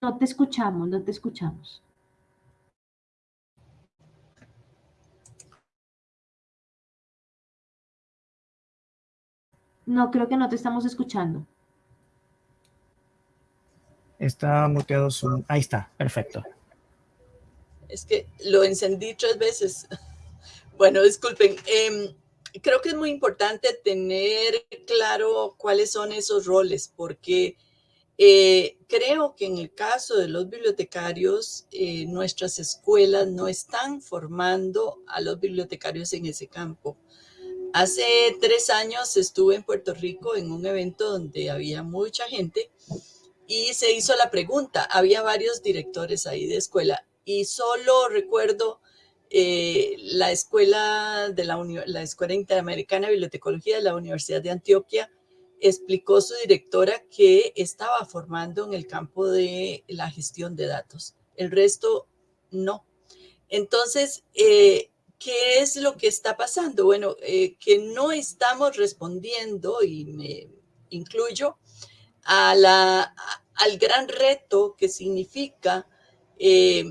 No te escuchamos, no te escuchamos. No, creo que no te estamos escuchando. Está muteado su... Ahí está, perfecto. Es que lo encendí tres veces. Bueno, disculpen. Em, creo que es muy importante tener claro cuáles son esos roles, porque eh, creo que en el caso de los bibliotecarios, eh, nuestras escuelas no están formando a los bibliotecarios en ese campo. Hace tres años estuve en Puerto Rico en un evento donde había mucha gente y se hizo la pregunta. Había varios directores ahí de escuela y solo recuerdo eh, la escuela de la, la Escuela Interamericana de Bibliotecología de la Universidad de Antioquia explicó su directora que estaba formando en el campo de la gestión de datos. El resto no. Entonces, eh, ¿qué es lo que está pasando? Bueno, eh, que no estamos respondiendo, y me incluyo, al gran reto que significa eh,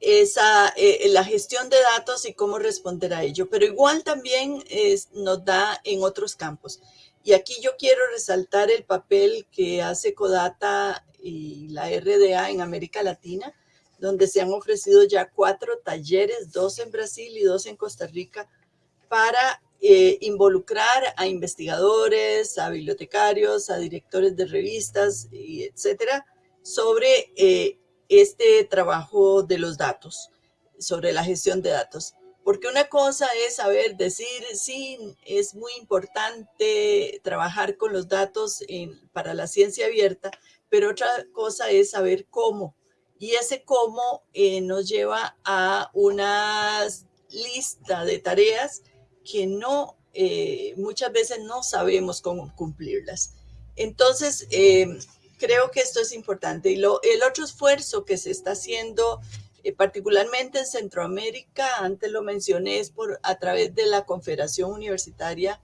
esa, la gestión de datos y cómo responder a ello. Pero igual también nos da en otros campos. Y aquí yo quiero resaltar el papel que hace Codata y la RDA en América Latina, donde se han ofrecido ya cuatro talleres, dos en Brasil y dos en Costa Rica, para eh, involucrar a investigadores, a bibliotecarios, a directores de revistas, y etcétera, sobre eh, este trabajo de los datos, sobre la gestión de datos. Porque una cosa es saber decir, sí, es muy importante trabajar con los datos para la ciencia abierta, pero otra cosa es saber cómo. Y ese cómo eh, nos lleva a una lista de tareas que no, eh, muchas veces no sabemos cómo cumplirlas. Entonces, eh, creo que esto es importante. Y lo, el otro esfuerzo que se está haciendo eh, particularmente en Centroamérica, antes lo mencioné, es por, a través de la Confederación Universitaria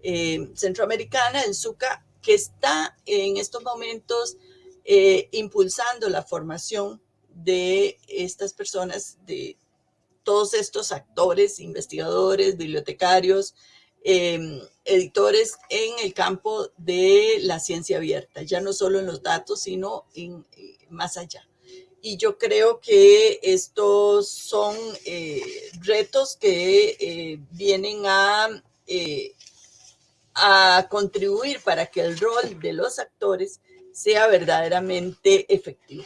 eh, Centroamericana, el SUCA, que está en estos momentos eh, impulsando la formación de estas personas, de todos estos actores, investigadores, bibliotecarios, em, editores en el campo de la ciencia abierta, ya no solo en los datos, sino en, más allá y yo creo que estos son eh, retos que eh, vienen a eh, a contribuir para que el rol de los actores sea verdaderamente efectivo.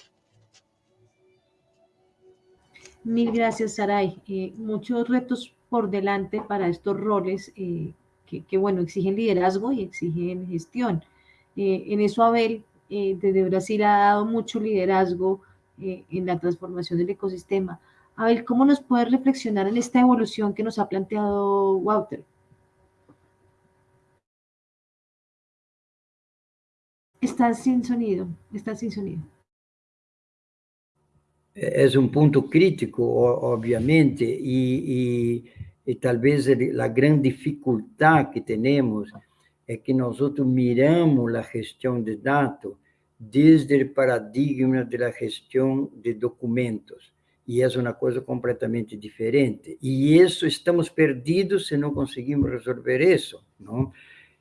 Mil gracias, Saray. Muchos retos por delante para estos roles eh, que, bueno, exigen liderazgo y exigen gestión. En eso Abel desde Brasil ha dado mucho liderazgo en la transformación del ecosistema. Abel, ¿cómo nos puede reflexionar en esta evolución que nos ha planteado Walter? Está sin sonido, está sin sonido. Es un punto crítico, obviamente, y, y, tal vez la gran dificultad que tenemos es que nosotros miramos la gestión de datos desde el paradigma de la gestión de documentos, y es una cosa completamente diferente. Y eso estamos perdidos si no conseguimos resolver eso, ¿no?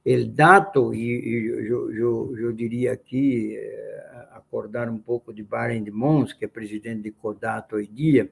el dato, y, yo, yo, yo, diría aquí, eh, acordar un poco de Byron de Mons, que es presidente de Codato hoy día,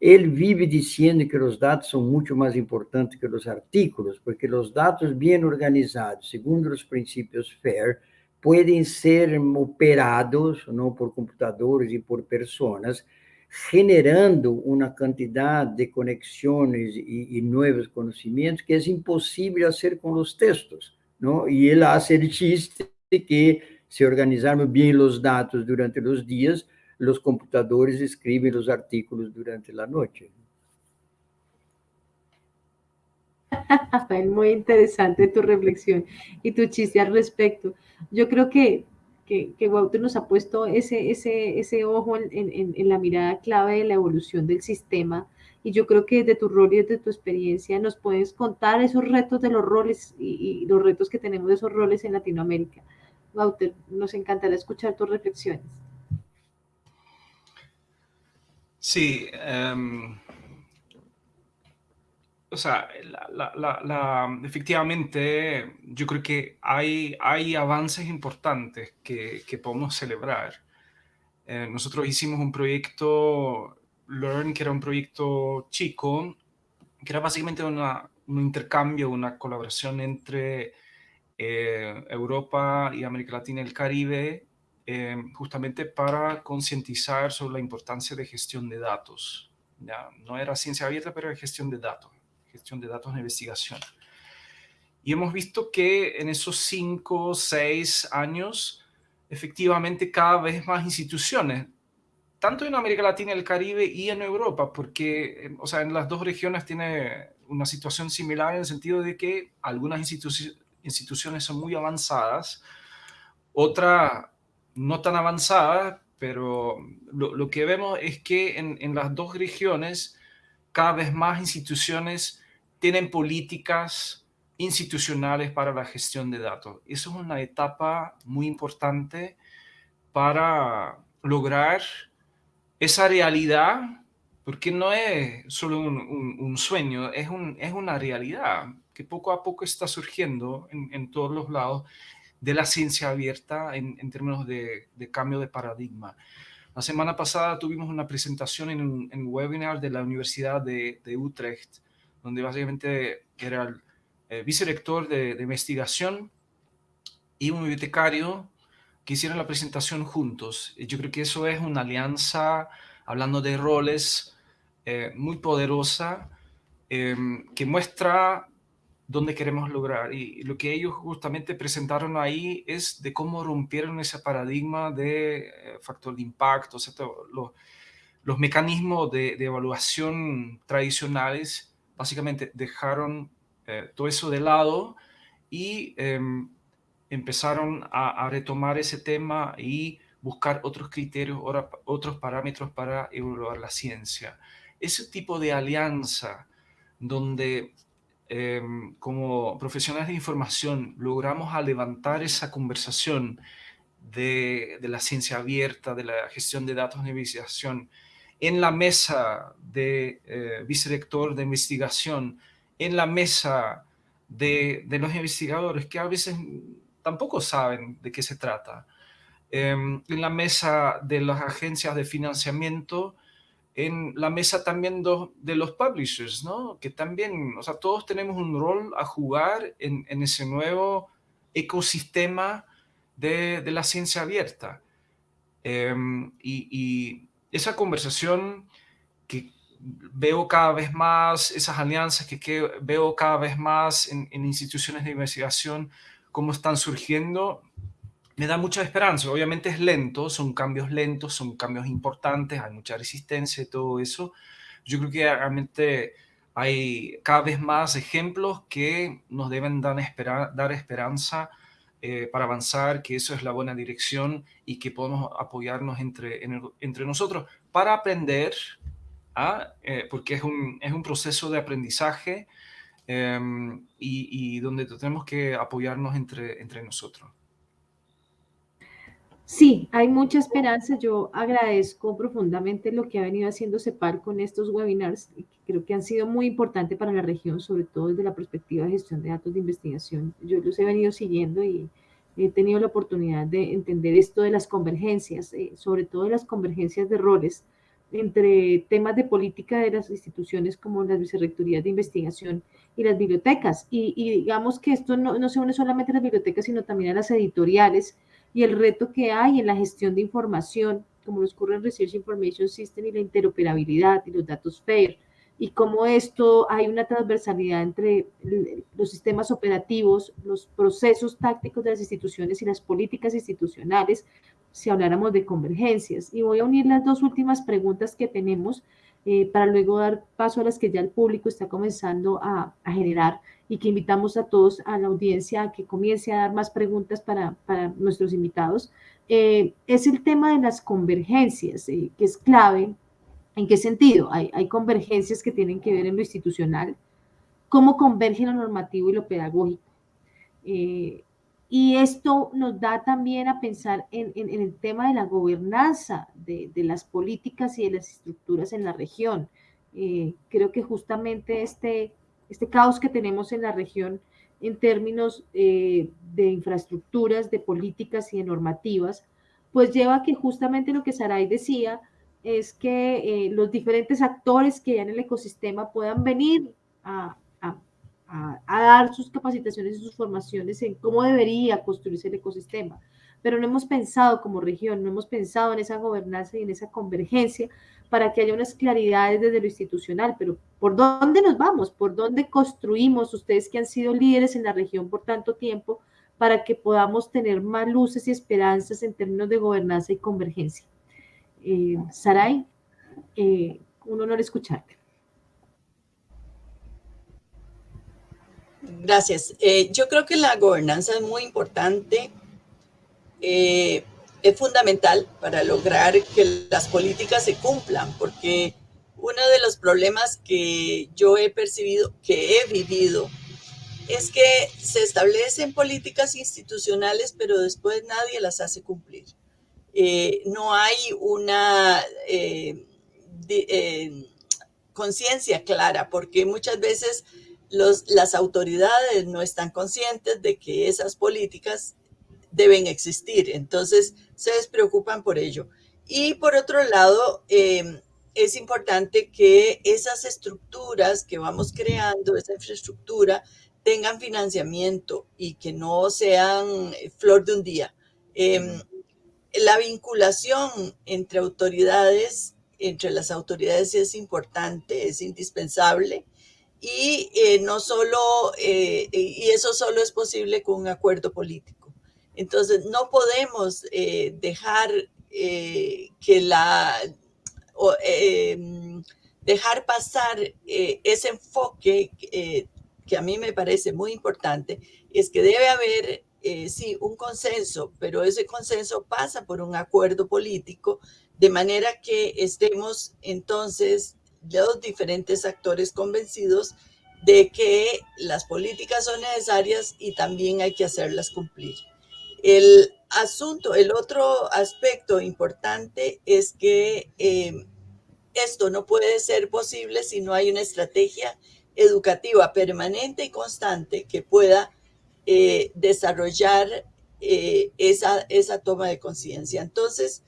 él vive diciendo que los datos son mucho más importantes que los artículos, porque los datos bien organizados, segundo los principios FAIR, pueden ser operados ¿no? por computadores y por personas, generando una cantidad de conexiones y, y nuevos conocimientos que es imposible hacer con los textos. ¿no? Y él hace el chiste de que si organizamos bien los datos durante los días, los computadores escriben los artículos durante la noche. Muy interesante tu reflexión y tu chiste al respecto. Yo creo que, que, nos ha puesto ese, ese, ese ojo en, en, en, la mirada clave de la evolución del sistema y yo creo que desde tu rol y desde tu experiencia nos puedes contar esos retos de los roles y, los retos que tenemos de esos roles en Latinoamérica. Wouter, nos encantará escuchar tus reflexiones. Sí, em, o sea, efectivamente yo creo que hay, hay avances importantes que, podemos celebrar. Eh, nosotros hicimos un proyecto Learn, que era un proyecto chico, que era básicamente una, un intercambio, una colaboración entre eh, Europa y América Latina y el Caribe, eh, justamente para concientizar sobre la importancia de gestión de datos. Ya, no era ciencia abierta, pero era gestión de datos, gestión de datos de investigación. Y hemos visto que en esos cinco, o seis años, efectivamente cada vez más instituciones tanto en América Latina, el Caribe y en Europa, porque, eh, o sea, en las dos regiones tiene una situación similar en el sentido de que algunas instituciones son muy avanzadas, otras no tan avanzadas, pero lo, que vemos es que en, en, las dos regiones cada vez más instituciones tienen políticas institucionales para la gestión de datos. Eso es una etapa muy importante para lograr esa realidad, porque no es solo un, sueño, es, un, es una realidad que poco a poco está surgiendo en, todos los lados de la ciencia abierta en, términos de, cambio de paradigma. La semana pasada tuvimos una presentación en un, webinar de la Universidad de, Utrecht, donde básicamente era el, el vicerector de, de investigación y un bibliotecario que hicieron la presentación juntos. Yo creo que eso es una alianza, hablando de roles, eh, muy poderosa, em, que muestra dónde queremos lograr. Y lo que ellos justamente presentaron ahí es de cómo rompieron ese paradigma de eh, factor de impacto, los, los, mecanismos de, evaluación tradicionales, básicamente dejaron eh, todo eso de lado y em, empezaron a, retomar ese tema y buscar otros criterios, otros parámetros para evaluar la ciencia. Ese tipo de alianza donde em, como profesionales de información logramos a levantar esa conversación de, la ciencia abierta, de la gestión de datos de investigación, en la mesa de eh, vicerector de investigación, en la mesa de, de, los investigadores, que a veces tampoco saben de qué se trata. Em, en la mesa de las agencias de financiamiento, en la mesa también de los publishers, ¿no? Que también, o sea, todos tenemos un rol a jugar en, ese nuevo ecosistema de, la ciencia abierta. Em, y, esa conversación que veo cada vez más, esas alianzas que, veo cada vez más en, en instituciones de investigación, cómo están surgiendo, me da mucha esperanza. Obviamente es lento, son cambios lentos, son cambios importantes, hay mucha resistencia y todo eso. Yo creo que realmente hay cada vez más ejemplos que nos deben dar, dar esperanza eh, para avanzar, que eso es la buena dirección y que podemos apoyarnos entre, entre nosotros para aprender, ¿ah? eh, porque es un, es un, proceso de aprendizaje em, y, y, donde tenemos que apoyarnos entre, entre nosotros. Sí, hay mucha esperanza. Yo agradezco profundamente lo que ha venido haciendo CEPAL con estos webinars, que creo que han sido muy importantes para la región, sobre todo desde la perspectiva de gestión de datos de investigación. Yo los he venido siguiendo y he tenido la oportunidad de entender esto de las convergencias, eh, sobre todo de las convergencias de roles entre temas de política de las instituciones como las vicerrectorías de investigación y las bibliotecas. Y, digamos que esto no, no se une solamente a las bibliotecas, sino también a las editoriales, y el reto que hay en la gestión de información, como nos ocurre en Research Information System y la interoperabilidad y los datos FAIR, y cómo esto hay una transversalidad entre los sistemas operativos, los procesos tácticos de las instituciones y las políticas institucionales, si habláramos de convergencias. Y voy a unir las dos últimas preguntas que tenemos eh, para luego dar paso a las que ya el público está comenzando a, generar y que invitamos a todos, a la audiencia, a que comience a dar más preguntas para, para nuestros invitados, eh, es el tema de las convergencias, eh, que es clave. ¿En qué sentido? Hay, hay, convergencias que tienen que ver en lo institucional, cómo converge lo normativo y lo pedagógico. Y esto nos da también a pensar en, en, en el tema de la gobernanza de, de, las políticas y de las estructuras en la región. creo que justamente este este caos que tenemos en la región en términos eh, de infraestructuras, de políticas y de normativas, pues lleva a que justamente lo que Saray decía es que eh, los diferentes actores que hay en el ecosistema puedan venir a, a, dar sus capacitaciones y sus formaciones en cómo debería construirse el ecosistema. Pero no hemos pensado como región, no hemos pensado en esa gobernanza y en esa convergencia para que haya unas claridades desde lo institucional, pero ¿por dónde nos vamos? ¿Por dónde construimos ustedes que han sido líderes en la región por tanto tiempo para que podamos tener más luces y esperanzas en términos de gobernanza y convergencia? Eh, Saray, eh, un honor escucharte. Gracias. Eh, yo creo que la gobernanza es muy importante. Eh, es fundamental para lograr que las políticas se cumplan, porque uno de los problemas que yo he percibido, que he vivido, es que se establecen políticas institucionales, pero después nadie las hace cumplir. Eh, no hay una conciencia clara, porque muchas veces las autoridades no están conscientes de que esas políticas deben existir. Entonces, se despreocupan por ello. Y por otro lado, em, es importante que esas estructuras que vamos creando, esa infraestructura, tengan financiamiento y que no sean flor de un día. Em, la vinculación entre autoridades, entre las autoridades es importante, es indispensable y eh, no solo, eh, y eso solo es posible con un acuerdo político. Entonces, no podemos eh, dejar eh, que la, em, dejar pasar eh, ese enfoque que a mí me parece muy importante, es que debe haber, sí, un consenso, pero ese consenso pasa por un acuerdo político, de manera que estemos entonces los diferentes actores convencidos de que las políticas son necesarias y también hay que hacerlas cumplir. El asunto, el otro aspecto importante es que eh, esto no puede ser posible si no hay una estrategia educativa permanente y constante que pueda eh, desarrollar eh, esa toma de conciencia. Entonces,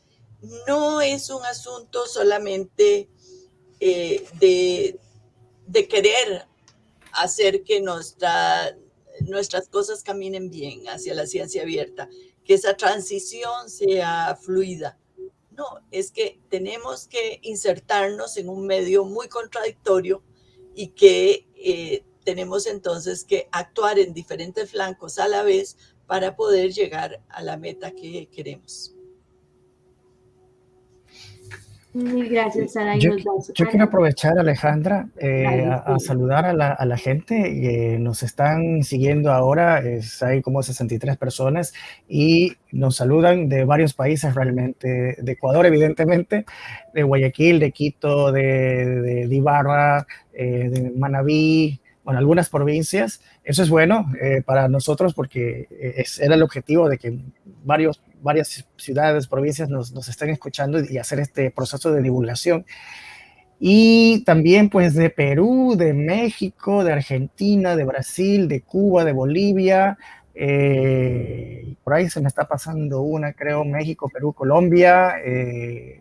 no es un asunto solamente eh, de, de, querer hacer que nuestra, nuestras cosas caminen bien hacia la ciencia abierta, que esa transición sea fluida. No, es que tenemos que insertarnos en un medio muy contradictorio y que eh, tenemos entonces que actuar en diferentes flancos a la vez para poder llegar a la meta que queremos. Mil gracias, Sara. Yo, yo quiero aprovechar, Alejandra, eh, a, a, saludar a la, a la gente que nos están siguiendo ahora. Es, hay como 63 personas y nos saludan de varios países realmente, de Ecuador evidentemente, de Guayaquil, de Quito, de, de, de Ibarra, eh, de Manabí, bueno, algunas provincias. Eso es bueno eh, para nosotros porque es, era el objetivo de que varios, varias ciudades, provincias nos, nos estén escuchando y hacer este proceso de divulgación. Y también pues de Perú, de México, de Argentina, de Brasil, de Cuba, de Bolivia. Eh, por ahí se me está pasando una, creo, México, Perú, Colombia. Eh,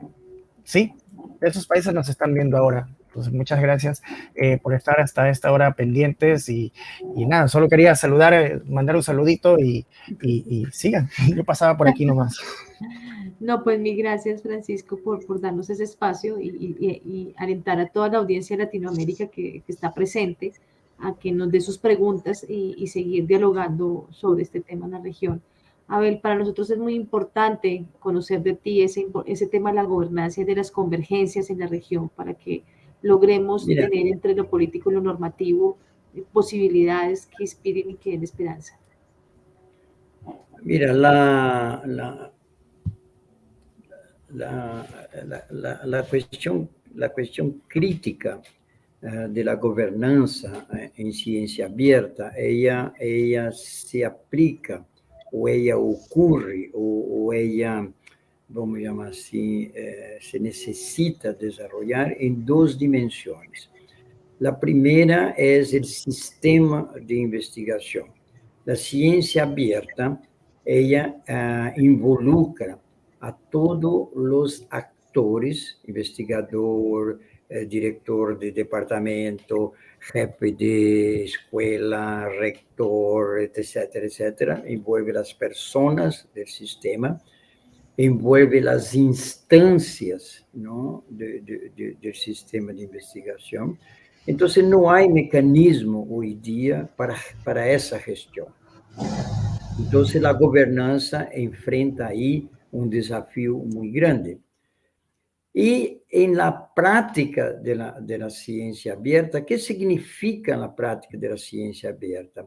sí, esos países nos están viendo ahora. Muchas gracias eh, por estar hasta esta hora pendientes y, y nada, solo quería saludar, eh, mandar un saludito y, y, y, sigan. Yo pasaba por aquí nomás. No, pues mil gracias, Francisco, por, por darnos ese espacio y, alentar a toda la audiencia de Latinoamérica que, que está presente a que nos dé sus preguntas y, seguir dialogando sobre este tema en la región. Abel, para nosotros es muy importante conocer de ti ese, ese tema de la gobernanza y de las convergencias en la región para que logremos Mira. tener entre lo político y lo normativo eh, posibilidades que inspiren y que den esperanza. Mira, la, la, la, la, la cuestión, la cuestión crítica uh, de la gobernanza uh, en ciencia abierta, ella, ella se aplica o ella ocurre o, o ella vamos llamar así, eh, se necesita desarrollar en dos dimensiones. La primera es el sistema de investigación. La ciencia abierta, ella uh, involucra a todos los actores, investigador, eh, director de departamento, jefe de escuela, rector, etcétera, etcétera, envuelve las personas del sistema, envuelve las instancias ¿no? de, de, de, del sistema de investigación. Entonces, no hay mecanismo hoy día para, para esa gestión. Entonces, la gobernanza enfrenta ahí un desafío muy grande. Y en la práctica de la, de la ciencia abierta, ¿qué significa la práctica de la ciencia abierta?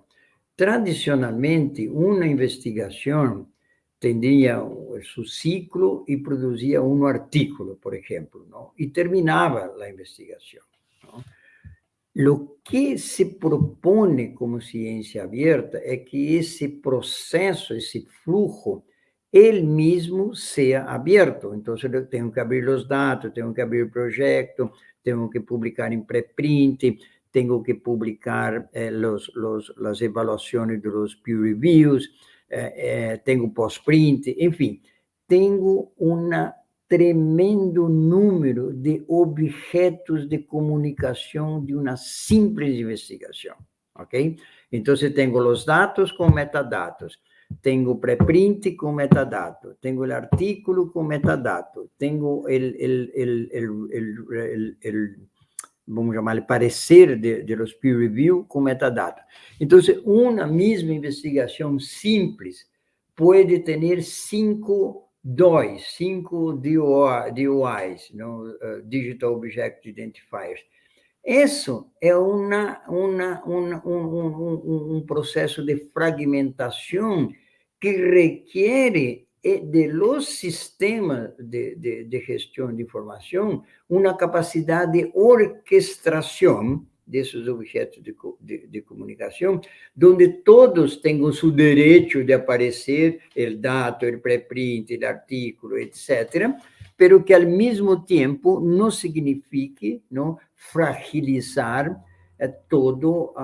Tradicionalmente, una investigación tenía su ciclo y producía un artículo, por ejemplo, ¿no? y terminaba la investigación. Lo que se propone como ciencia abierta es que ese proceso, ese flujo, él mismo sea abierto. Entonces, eu tenho que abrir os dados, tenho que abrir o projeto, tenho que publicar em preprint, tenho que publicar eh, los, los, las evaluaciones de los peer reviews, eh, eh, tengo post-print, enfim, tenho um tremendo número de objetos de comunicação de uma simples investigação, ok? Então, tenho os dados com metadados, tenho preprint com metadado, tenho o artículo com metadado, tenho o vamos chamar parecer de, de los peer review com metadados. Então, uma mesma investigação simples pode ter cinco DOIs, cinco DOIs, no? Uh, Digital Object Identifiers. Isso é uma, uma, uma, um, um, um processo de fragmentação que requer de los sistemas de, de, de gestión de información una capacidad de orquestación de esos objetos de, de, comunicación, donde todos tengan su derecho de aparecer el dato, el preprint, el artículo, etc., pero que al mismo tiempo no signifique ¿no? fragilizar toda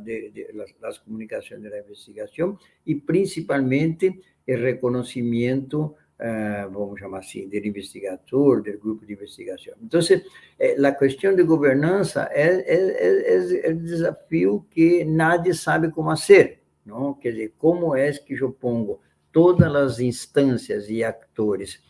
de, de las, las, comunicaciones de la investigación y principalmente el reconocimiento uh, vamos chamar assim, do investigador, do grupo de investigação. Então, eh, a questão de governança é, é, é, é um desafio que nadie sabe como fazer, não? Quer dizer, como é que eu pongo todas as instâncias e atores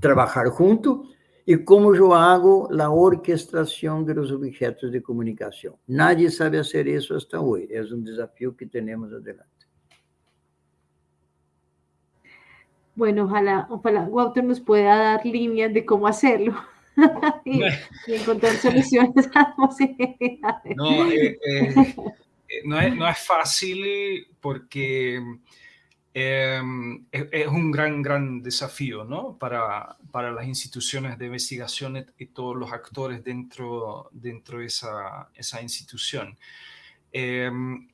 trabalhar junto e como eu hago a orquestração dos objetos de comunicação. Nadie sabe fazer isso até hoje. É um desafio que temos adelante. Bueno, ojalá, ojalá Walter nos pueda dar líneas de cómo hacerlo y, encontrar soluciones a no, eh, eh, eh, no, es, no, es, fácil porque em, es, un gran, gran desafío ¿no? para, para las instituciones de investigación y todos los actores dentro, dentro de esa, esa institución. Em,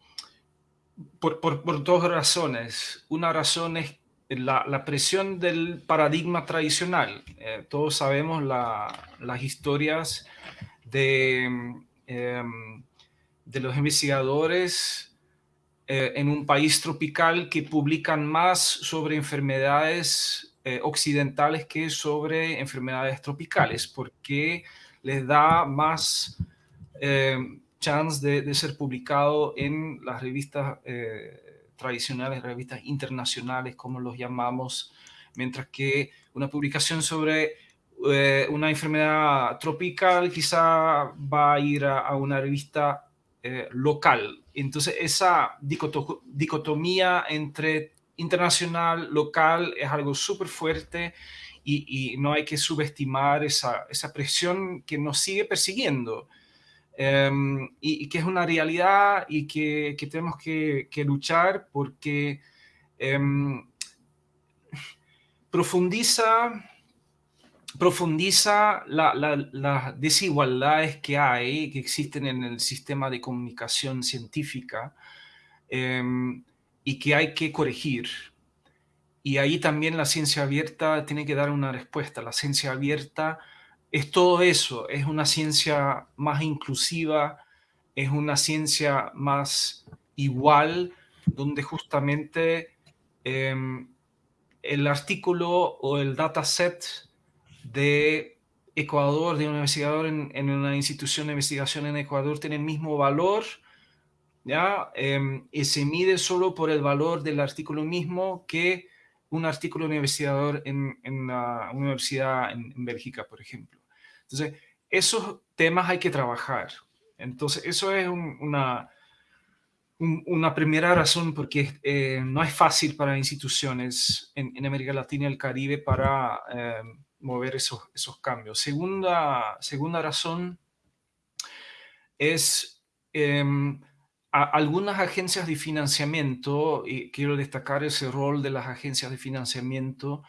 por, por, dos razones. Una razón es la, presión del paradigma tradicional. Eh, todos sabemos las historias de, em, de los investigadores eh, en un país tropical que publican más sobre enfermedades eh, occidentales que sobre enfermedades tropicales, porque les da más em, chance de, ser publicado en las revistas tradicionales, revistas internacionales, como los llamamos, mientras que una publicación sobre eh, una enfermedad tropical quizá va a ir a, una revista eh, local. Entonces, esa dicotomía entre internacional, local, es algo súper fuerte y, no hay que subestimar esa, esa presión que nos sigue persiguiendo. Em, y, que es una realidad y que, que tenemos que, que, luchar porque em, profundiza, profundiza las la, desigualdades que hay, que existen en el sistema de comunicación científica em, y que hay que corregir. Y ahí también la ciencia abierta tiene que dar una respuesta. La ciencia abierta es todo eso, es una ciencia más inclusiva, es una ciencia más igual, donde justamente em, el artículo o el dataset de Ecuador, de un investigador en, una institución de investigación en Ecuador, tiene el mismo valor, ¿ya? Em, y se mide solo por el valor del artículo mismo que un artículo de investigador en, en una universidad en, en Bélgica, por ejemplo. Entonces, esos temas hay que trabajar. Entonces, eso es una, una primera razón porque eh, no es fácil para instituciones en, América Latina y el Caribe para eh, mover esos, esos cambios. Segunda, segunda razón es em, algunas agencias de financiamiento, y quiero destacar ese rol de las agencias de financiamiento,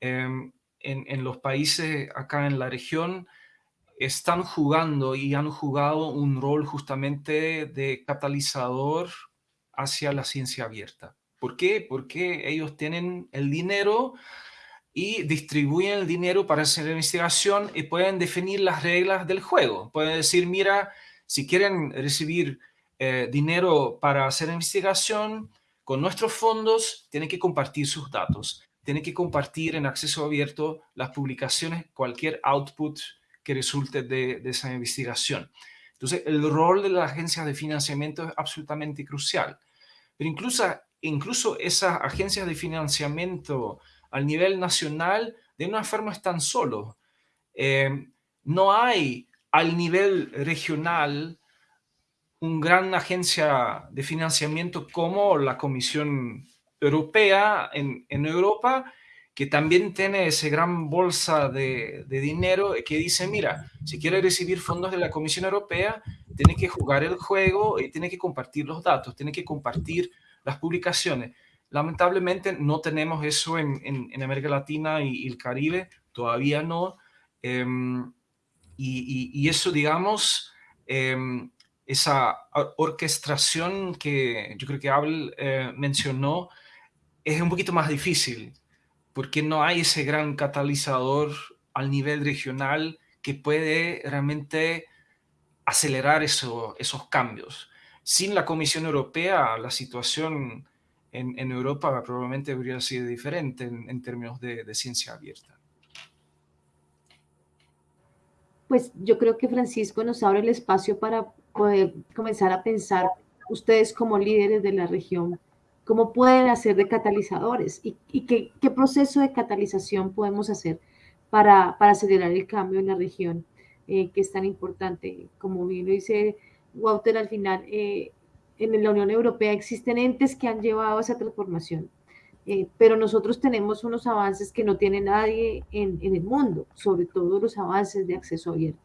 em, en, los países acá en la región están jugando y han jugado un rol justamente de catalizador hacia la ciencia abierta. ¿Por qué? Porque ellos tienen el dinero y distribuyen el dinero para hacer investigación y pueden definir las reglas del juego. Pueden decir, mira, si quieren recibir eh, dinero para hacer investigación, con nuestros fondos tienen que compartir sus datos tiene que compartir en acceso abierto las publicaciones, cualquier output que resulte de, esa investigación. Entonces, el rol de las agencias de financiamiento es absolutamente crucial. Pero incluso, incluso esas agencias de financiamiento al nivel nacional, de una forma están solos. Eh, no hay al nivel regional una gran agencia de financiamiento como la Comisión europea en, Europa que también tiene esa gran bolsa de, dinero que dice, mira, si quiere recibir fondos de la Comisión Europea, tiene que jugar el juego y tiene que compartir los datos, tiene que compartir las publicaciones. Lamentablemente no tenemos eso en, América Latina y, el Caribe, todavía no. Em, y, eso, digamos, em, esa orquestación que yo creo que Abel eh, mencionó, es un poquito más difícil porque no hay ese gran catalizador al nivel regional que puede realmente acelerar eso, esos cambios. Sin la Comisión Europea la situación en, Europa probablemente habría sido diferente en, términos de, ciencia abierta. Pues yo creo que Francisco nos abre el espacio para poder comenzar a pensar ustedes como líderes de la región, cómo pueden hacer de catalizadores y, qué, proceso de catalización podemos hacer para, acelerar el cambio en la región, eh, que es tan importante. Como bien lo dice Walter al final, eh, en la Unión Europea existen entes que han llevado esa transformación, eh, pero nosotros tenemos unos avances que no tiene nadie en, en, el mundo, sobre todo los avances de acceso abierto.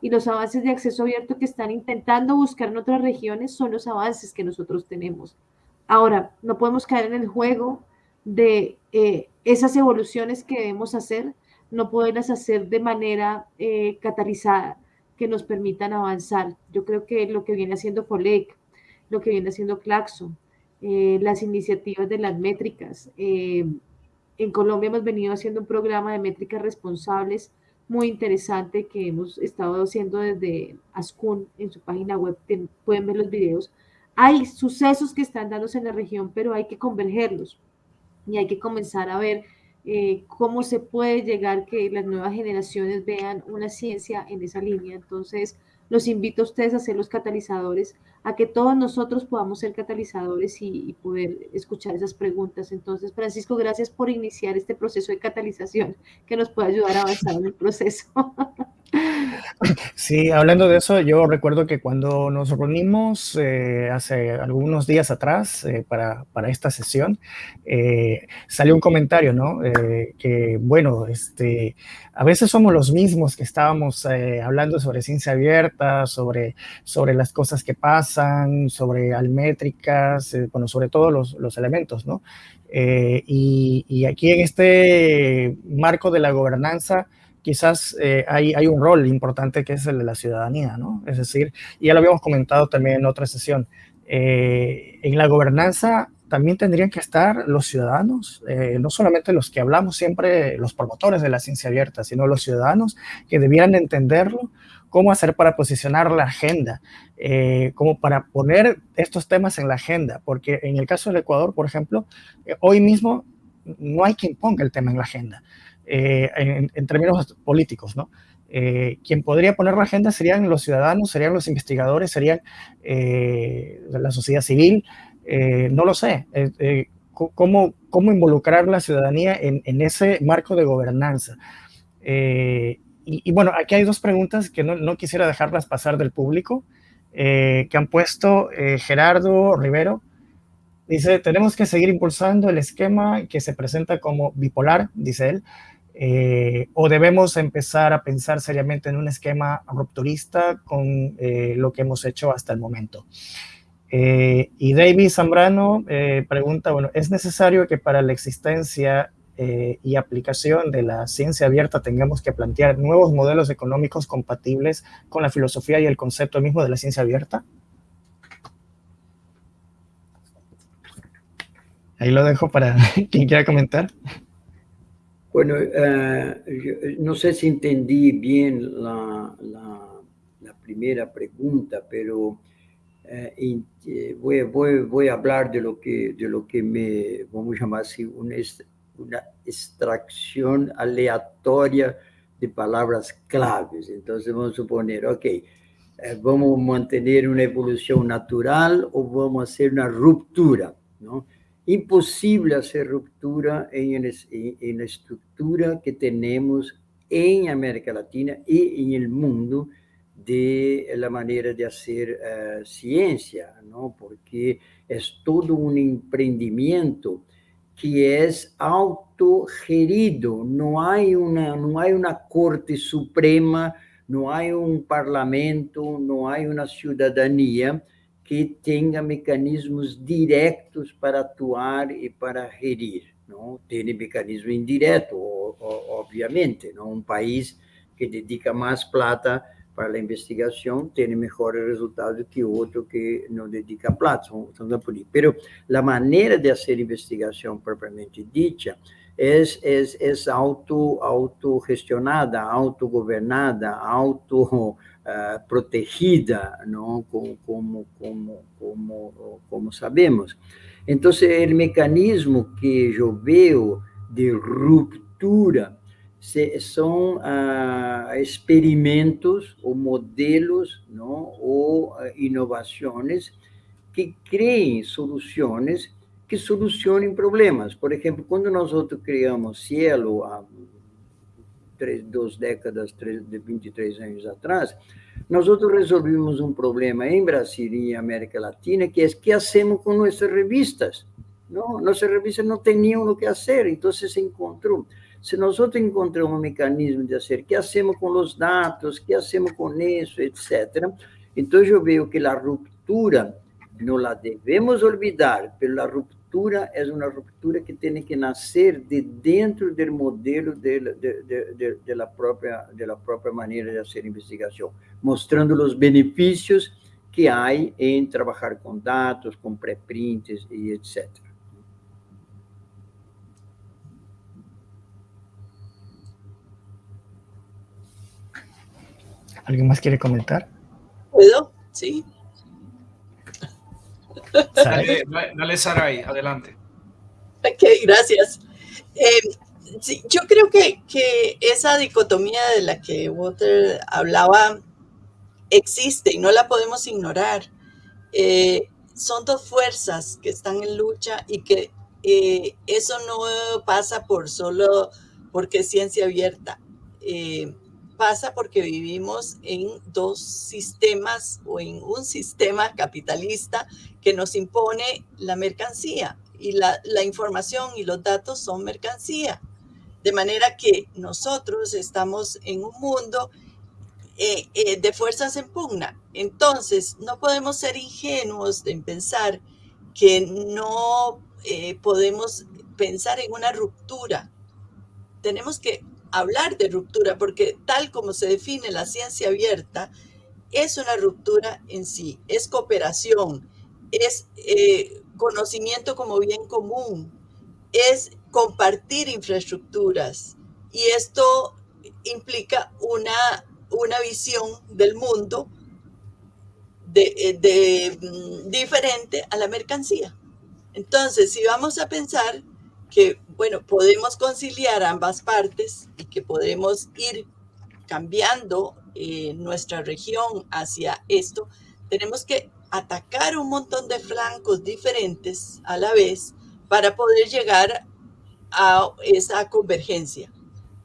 Y los avances de acceso abierto que están intentando buscar en otras regiones son los avances que nosotros tenemos. Ahora, no podemos caer en el juego de eh, esas evoluciones que debemos hacer, no poderlas hacer de manera eh, catalizada, que nos permitan avanzar. Yo creo que lo que viene haciendo FOLEC, lo que viene haciendo Claxo, eh, las iniciativas de las métricas. Eh, en Colombia hemos venido haciendo un programa de métricas responsables muy interesante que hemos estado haciendo desde ASCUN en su página web, pueden ver los videos. Hay sucesos que están dándose en la región, pero hay que convergerlos y hay que comenzar a ver eh, cómo se puede llegar que las nuevas generaciones vean una ciencia en esa línea. Entonces, los invito a ustedes a ser los catalizadores, a que todos nosotros podamos ser catalizadores y, poder escuchar esas preguntas. Entonces, Francisco, gracias por iniciar este proceso de catalización que nos puede ayudar a avanzar en el proceso. Sí, hablando de eso, yo recuerdo que cuando nos reunimos eh, hace algunos días atrás eh, para, para, esta sesión, eh, salió un comentario, ¿no? que, bueno, este, a veces somos los mismos que estábamos hablando sobre ciencia abierta, sobre, sobre las cosas que pasan, sobre almétricas, bueno, sobre todos los, elementos, ¿no? Y, y aquí en este marco de la gobernanza, quizás eh, hay, un rol importante que es el de la ciudadanía, ¿no? Es decir, ya lo habíamos comentado también en otra sesión, eh, en la gobernanza también tendrían que estar los ciudadanos, eh, no solamente los que hablamos siempre, los promotores de la ciencia abierta, sino los ciudadanos que debieran entenderlo, cómo hacer para posicionar la agenda, como para poner estos temas en la agenda, porque en el caso del Ecuador, por ejemplo, hoy mismo no hay quien ponga el tema en la agenda. Eh, en, términos políticos, ¿no? Eh, quien podría poner la agenda serían los ciudadanos, serían los investigadores, serían eh, la sociedad civil, no lo sé. Cómo, ¿Cómo, involucrar la ciudadanía en ese marco de gobernanza? Y, bueno, aquí hay dos preguntas que no, quisiera dejarlas pasar del público, que han puesto Gerardo Rivero. Dice, tenemos que seguir impulsando el esquema que se presenta como bipolar, dice él, eh, o debemos empezar a pensar seriamente en un esquema rupturista con eh, lo que hemos hecho hasta el momento. Eh, y David Zambrano pregunta, bueno, ¿es necesario que para la existencia y aplicación de la ciencia abierta tengamos que plantear nuevos modelos económicos compatibles con la filosofía y el concepto mismo de la ciencia abierta? Ahí lo dejo para quien quiera comentar. Bueno, eh, no sé si entendí bien la, primera pregunta, pero eh, eh, voy, voy, voy, a hablar de lo que, de lo que me, vamos a llamar así, una, una extracción aleatoria de palabras claves. Entonces vamos a suponer, ok, vamos a mantener una evolución natural o vamos a hacer una ruptura, ¿no? imposible hacer ruptura en, la estructura que tenemos en América Latina y en el mundo de la manera de hacer eh, ciencia, ¿no? porque es todo un emprendimiento que es autogerido, no hay una, no hay una corte suprema, no hay un parlamento, no hay una ciudadanía, que tenha mecanismos diretos para atuar e para gerir. Não tem mecanismo indireto, obviamente. Não um país que dedica mais plata para a investigação tem melhores resultados que outro que não dedica plata. Mas a maneira de fazer investigação propriamente dita é, é, é auto, autogestionada, autogovernada, auto uh, protegida, não? Como, como, como, como, como sabemos. Entonces, el mecanismo que yo veo de ruptura son uh, experimentos ou modelos não? ou uh, inovações que criem soluções que solucionem problemas. Por exemplo, quando nós outros criamos Cielo, há três, duas décadas, três, 23 anos atrás, nós outros resolvimos um problema em Brasil e América Latina, que é que hacemos com nossas revistas. Não, nossas revistas não tinham o que fazer, então se encontrou. Se nós outros encontramos um mecanismo de fazer, que hacemos com os dados, que hacemos com isso, etc. Então eu vejo que a ruptura não la devemos olvidar, pela ruptura ruptura é uma ruptura que tem que nascer de dentro do modelo de, de, de, de, la própria, de própria maneira de fazer investigação, mostrando os benefícios que há em trabalhar com dados, com pré-prints e etc. ¿Alguien más quiere comentar? ¿Puedo? Sí. Dale, dale Saray, adelante. Ok, gracias. Eh, sí, yo creo que, que, esa dicotomía de la que Walter hablaba existe y no la podemos ignorar. Eh, son dos fuerzas que están en lucha y que eh, eso no pasa por solo porque es ciencia abierta. Pasa porque vivimos en dos sistemas o en un sistema capitalista que nos impone la mercancía y la, la, información y los datos son mercancía. De manera que nosotros estamos en un mundo eh, eh, de fuerzas en pugna. Entonces, no podemos ser ingenuos en pensar que no eh, podemos pensar en una ruptura. Tenemos que hablar de ruptura, porque tal como se define la ciencia abierta, es una ruptura en sí, es cooperación, es eh, conocimiento como bien común, es compartir infraestructuras y esto implica una, una visión del mundo de, eh, de, mm, diferente a la mercancía. Entonces, si vamos a pensar que, bueno, podemos conciliar ambas partes y que podemos ir cambiando eh, nuestra región hacia esto, tenemos que atacar un montón de flancos diferentes a la vez para poder llegar a esa convergencia.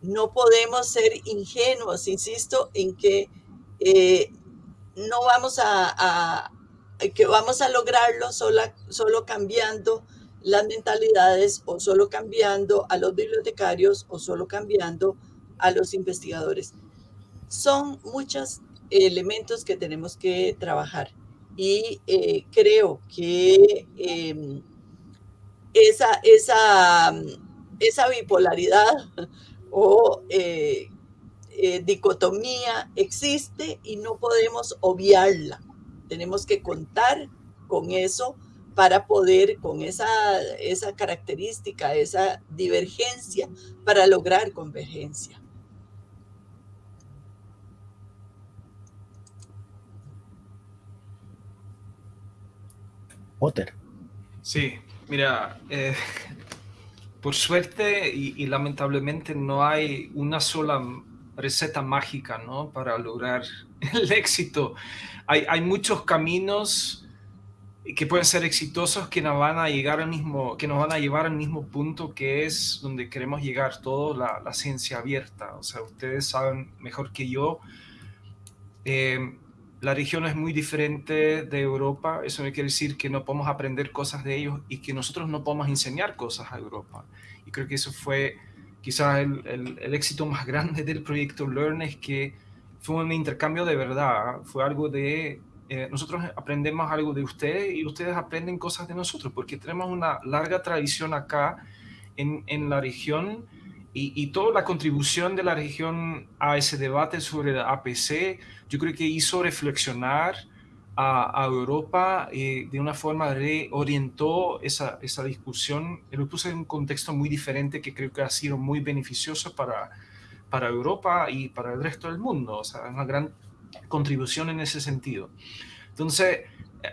No podemos ser ingenuos, insisto, en que eh, no vamos a, a, que vamos a lograrlo solo, solo cambiando las mentalidades o solo cambiando a los bibliotecarios o solo cambiando a los investigadores. Son muchos elementos que tenemos que trabajar y eh, creo que eh, esa, esa, esa, bipolaridad o eh, dicotomía existe y no podemos obviarla. Tenemos que contar con eso para poder, con esa, esa característica, esa divergencia, para lograr convergencia. Potter. Sí, mira, eh, por suerte y, y, lamentablemente no hay una sola receta mágica ¿no? para lograr el éxito. Hay, hay muchos caminos que pueden ser exitosos que nos van a llegar al mismo, que nos van a llevar al mismo punto que es donde queremos llegar todo, la, ciencia abierta. O sea, ustedes saben mejor que yo, eh, la región es muy diferente de Europa. Eso no quiere decir que no podemos aprender cosas de ellos y que nosotros no podemos enseñar cosas a Europa. Y creo que eso fue quizás el, el, el éxito más grande del proyecto Learn, es que fue un intercambio de verdad, fue algo de eh, nosotros aprendemos algo de ustedes y ustedes aprenden cosas de nosotros, porque tenemos una larga tradición acá en, en la región y, y, toda la contribución de la región a ese debate sobre la APC, yo creo que hizo reflexionar a, a Europa eh, de una forma, reorientó esa, esa discusión, lo puso en un contexto muy diferente que creo que ha sido muy beneficioso para, para Europa y para el resto del mundo, o sea, una gran contribución en ese sentido. Entonces,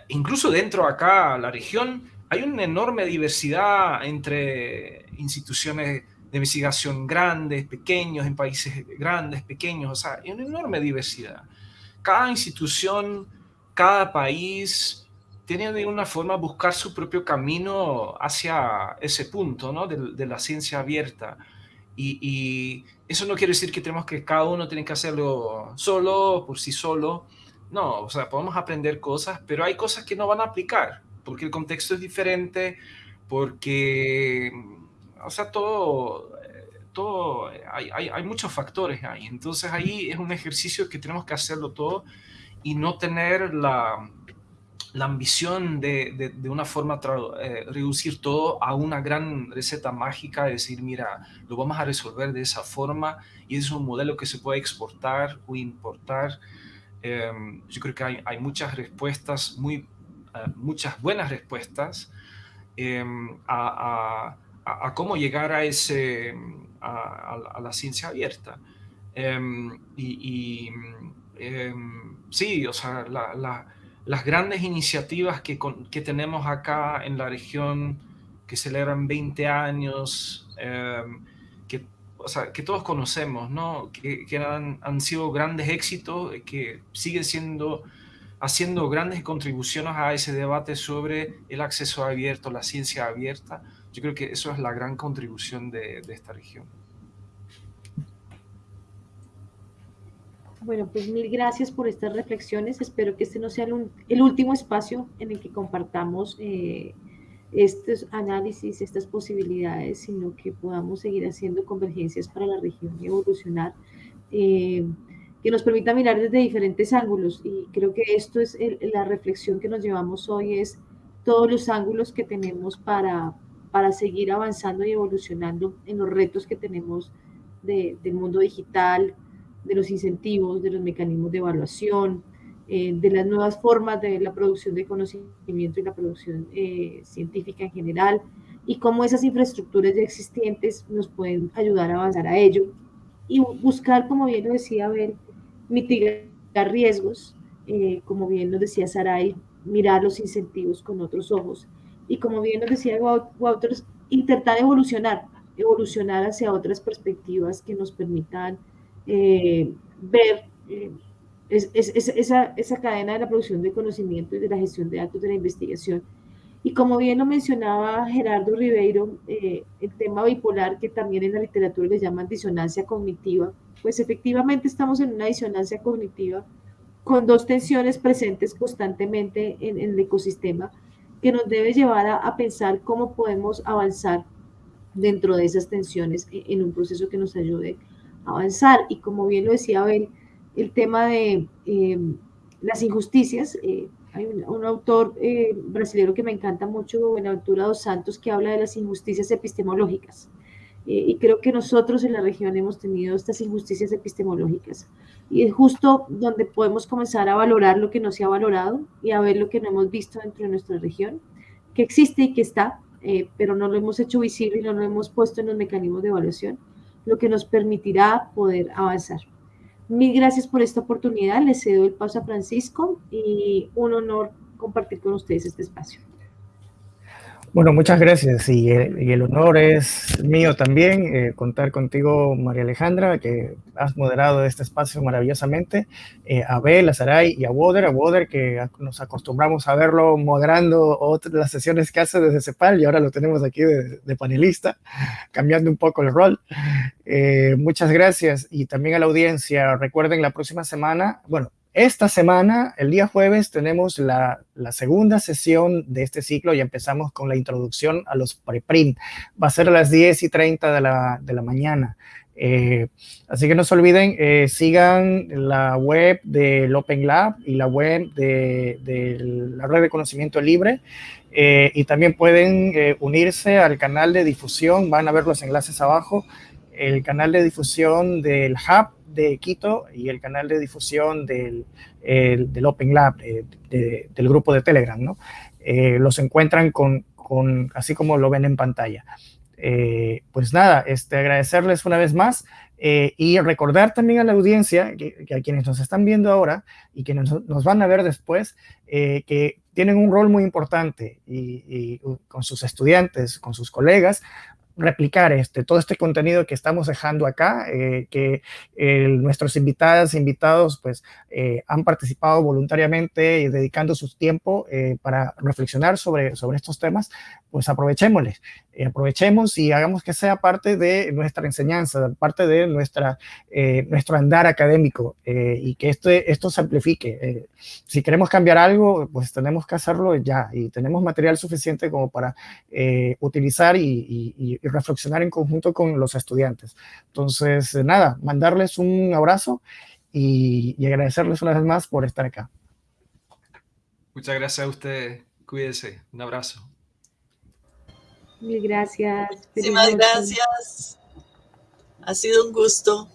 incluso dentro acá, la región, hay una enorme diversidad entre instituciones de investigación grandes, pequeños, en países grandes, pequeños, o sea, hay una enorme diversidad. Cada institución, cada país tiene de una forma buscar su propio camino hacia ese punto, ¿no? De, la ciencia abierta. Y, y, eso no quiere decir que tenemos que cada uno tiene que hacerlo solo, por sí solo. No, o sea, podemos aprender cosas, pero hay cosas que no van a aplicar, porque el contexto es diferente, porque o sea, todo, todo hay, hay, hay, muchos factores ahí. Entonces ahí es un ejercicio que tenemos que hacerlo todo y no tener la, la ambición de, de, de, una forma eh, reducir todo a una gran receta mágica, decir, mira, lo vamos a resolver de esa forma y es un modelo que se puede exportar o importar. Eh, yo creo que hay, hay muchas respuestas, muy, uh, muchas buenas respuestas eh, a, a cómo llegar a, ese, a, la ciencia abierta. Em, y, em, sí, o sea, las grandes iniciativas que, que, tenemos acá en la región, que celebran 20 años, em, que, o sea, que todos conocemos, ¿no? que, han, sido grandes éxitos, que siguen siendo haciendo grandes contribuciones a ese debate sobre el acceso abierto, la ciencia abierta, yo creo que eso es la gran contribución de, esta región. Bueno, pues mil gracias por estas reflexiones. Espero que este no sea el, último espacio en el que compartamos eh, estos análisis, estas posibilidades, sino que podamos seguir haciendo convergencias para la región y evolucionar, eh, que nos permita mirar desde diferentes ángulos. Y creo que esto es la reflexión que nos llevamos hoy, es todos los ángulos que tenemos para, para seguir avanzando y evolucionando en los retos que tenemos de, del mundo digital, de los incentivos, de los mecanismos de evaluación, eh, de las nuevas formas de la producción de conocimiento y la producción eh, científica en general, y cómo esas infraestructuras ya existentes nos pueden ayudar a avanzar a ello. Y buscar, como bien lo decía Abel, mitigar riesgos, eh, como bien nos decía Saray, mirar los incentivos con otros ojos. Y como bien nos decía Wouters, intentar evolucionar, evolucionar hacia otras perspectivas que nos permitan eh, ver eh, esa, esa, cadena de la producción de conocimiento y de la gestión de datos de la investigación. Y como bien lo mencionaba Gerardo Ribeiro, eh, el tema bipolar, que también en la literatura le llaman disonancia cognitiva, pues efectivamente estamos en una disonancia cognitiva con dos tensiones presentes constantemente en, el ecosistema que nos debe llevar a, pensar cómo podemos avanzar dentro de esas tensiones en un proceso que nos ayude avanzar. Y como bien lo decía Abel, el tema de eh, las injusticias, eh, hay un, autor eh, brasileño que me encanta mucho, Buenaventura dos Santos, que habla de las injusticias epistemológicas. Eh, y creo que nosotros en la región hemos tenido estas injusticias epistemológicas. Y es justo donde podemos comenzar a valorar lo que no se ha valorado y a ver lo que no hemos visto dentro de nuestra región, que existe y que está, eh, pero no lo hemos hecho visible y no lo hemos puesto en los mecanismos de evaluación, lo que nos permitirá poder avanzar. Mil gracias por esta oportunidad. Les cedo el paso a Francisco y un honor compartir con ustedes este espacio. Bueno, muchas gracias y el, honor es mío también eh, contar contigo, María Alejandra, que has moderado este espacio maravillosamente, eh, a Abel, a Saray y a Woder, a Woder que nos acostumbramos a verlo moderando otras, las sesiones que hace desde CEPAL y ahora lo tenemos aquí de, panelista, cambiando un poco el rol. Eh, muchas gracias y también a la audiencia. Recuerden la próxima semana, bueno, esta semana, el día jueves, tenemos la, segunda sesión de este ciclo y empezamos con la introducción a los preprint. Va a ser a las 10 y 30 de la, mañana. Eh, así que no se olviden, eh, sigan la web del Open Lab y la web de, la red de conocimiento libre. Eh, y también pueden unirse al canal de difusión, van a ver los enlaces abajo, el canal de difusión del Hub de Quito y el canal de difusión del, del Open Lab, del grupo de Telegram, ¿no? Eh, los encuentran con, con, así como lo ven en pantalla. Eh, pues nada, este, agradecerles una vez más. Eh, y recordar también a la audiencia, que, a quienes nos están viendo ahora y que nos, van a ver después, eh, que tienen un rol muy importante y, con sus estudiantes, con sus colegas, replicar este, todo este contenido que estamos dejando acá, eh, que nuestros invitadas invitados pues, eh, han participado voluntariamente y dedicando su tiempo eh, para reflexionar sobre, sobre estos temas, pues aprovechémosles, aprovechemos y hagamos que sea parte de nuestra enseñanza, parte de nuestra, nuestro andar académico y que esto, esto se amplifique. si queremos cambiar algo, pues tenemos que hacerlo ya y tenemos material suficiente como para utilizar y reflexionar en conjunto con los estudiantes. Entonces, eh, nada, mandarles un abrazo y, agradecerles una vez más por estar acá. Muchas gracias a usted. Cuídese. Un abrazo. Mil gracias. Muchísimas gracias. Ha sido un gusto.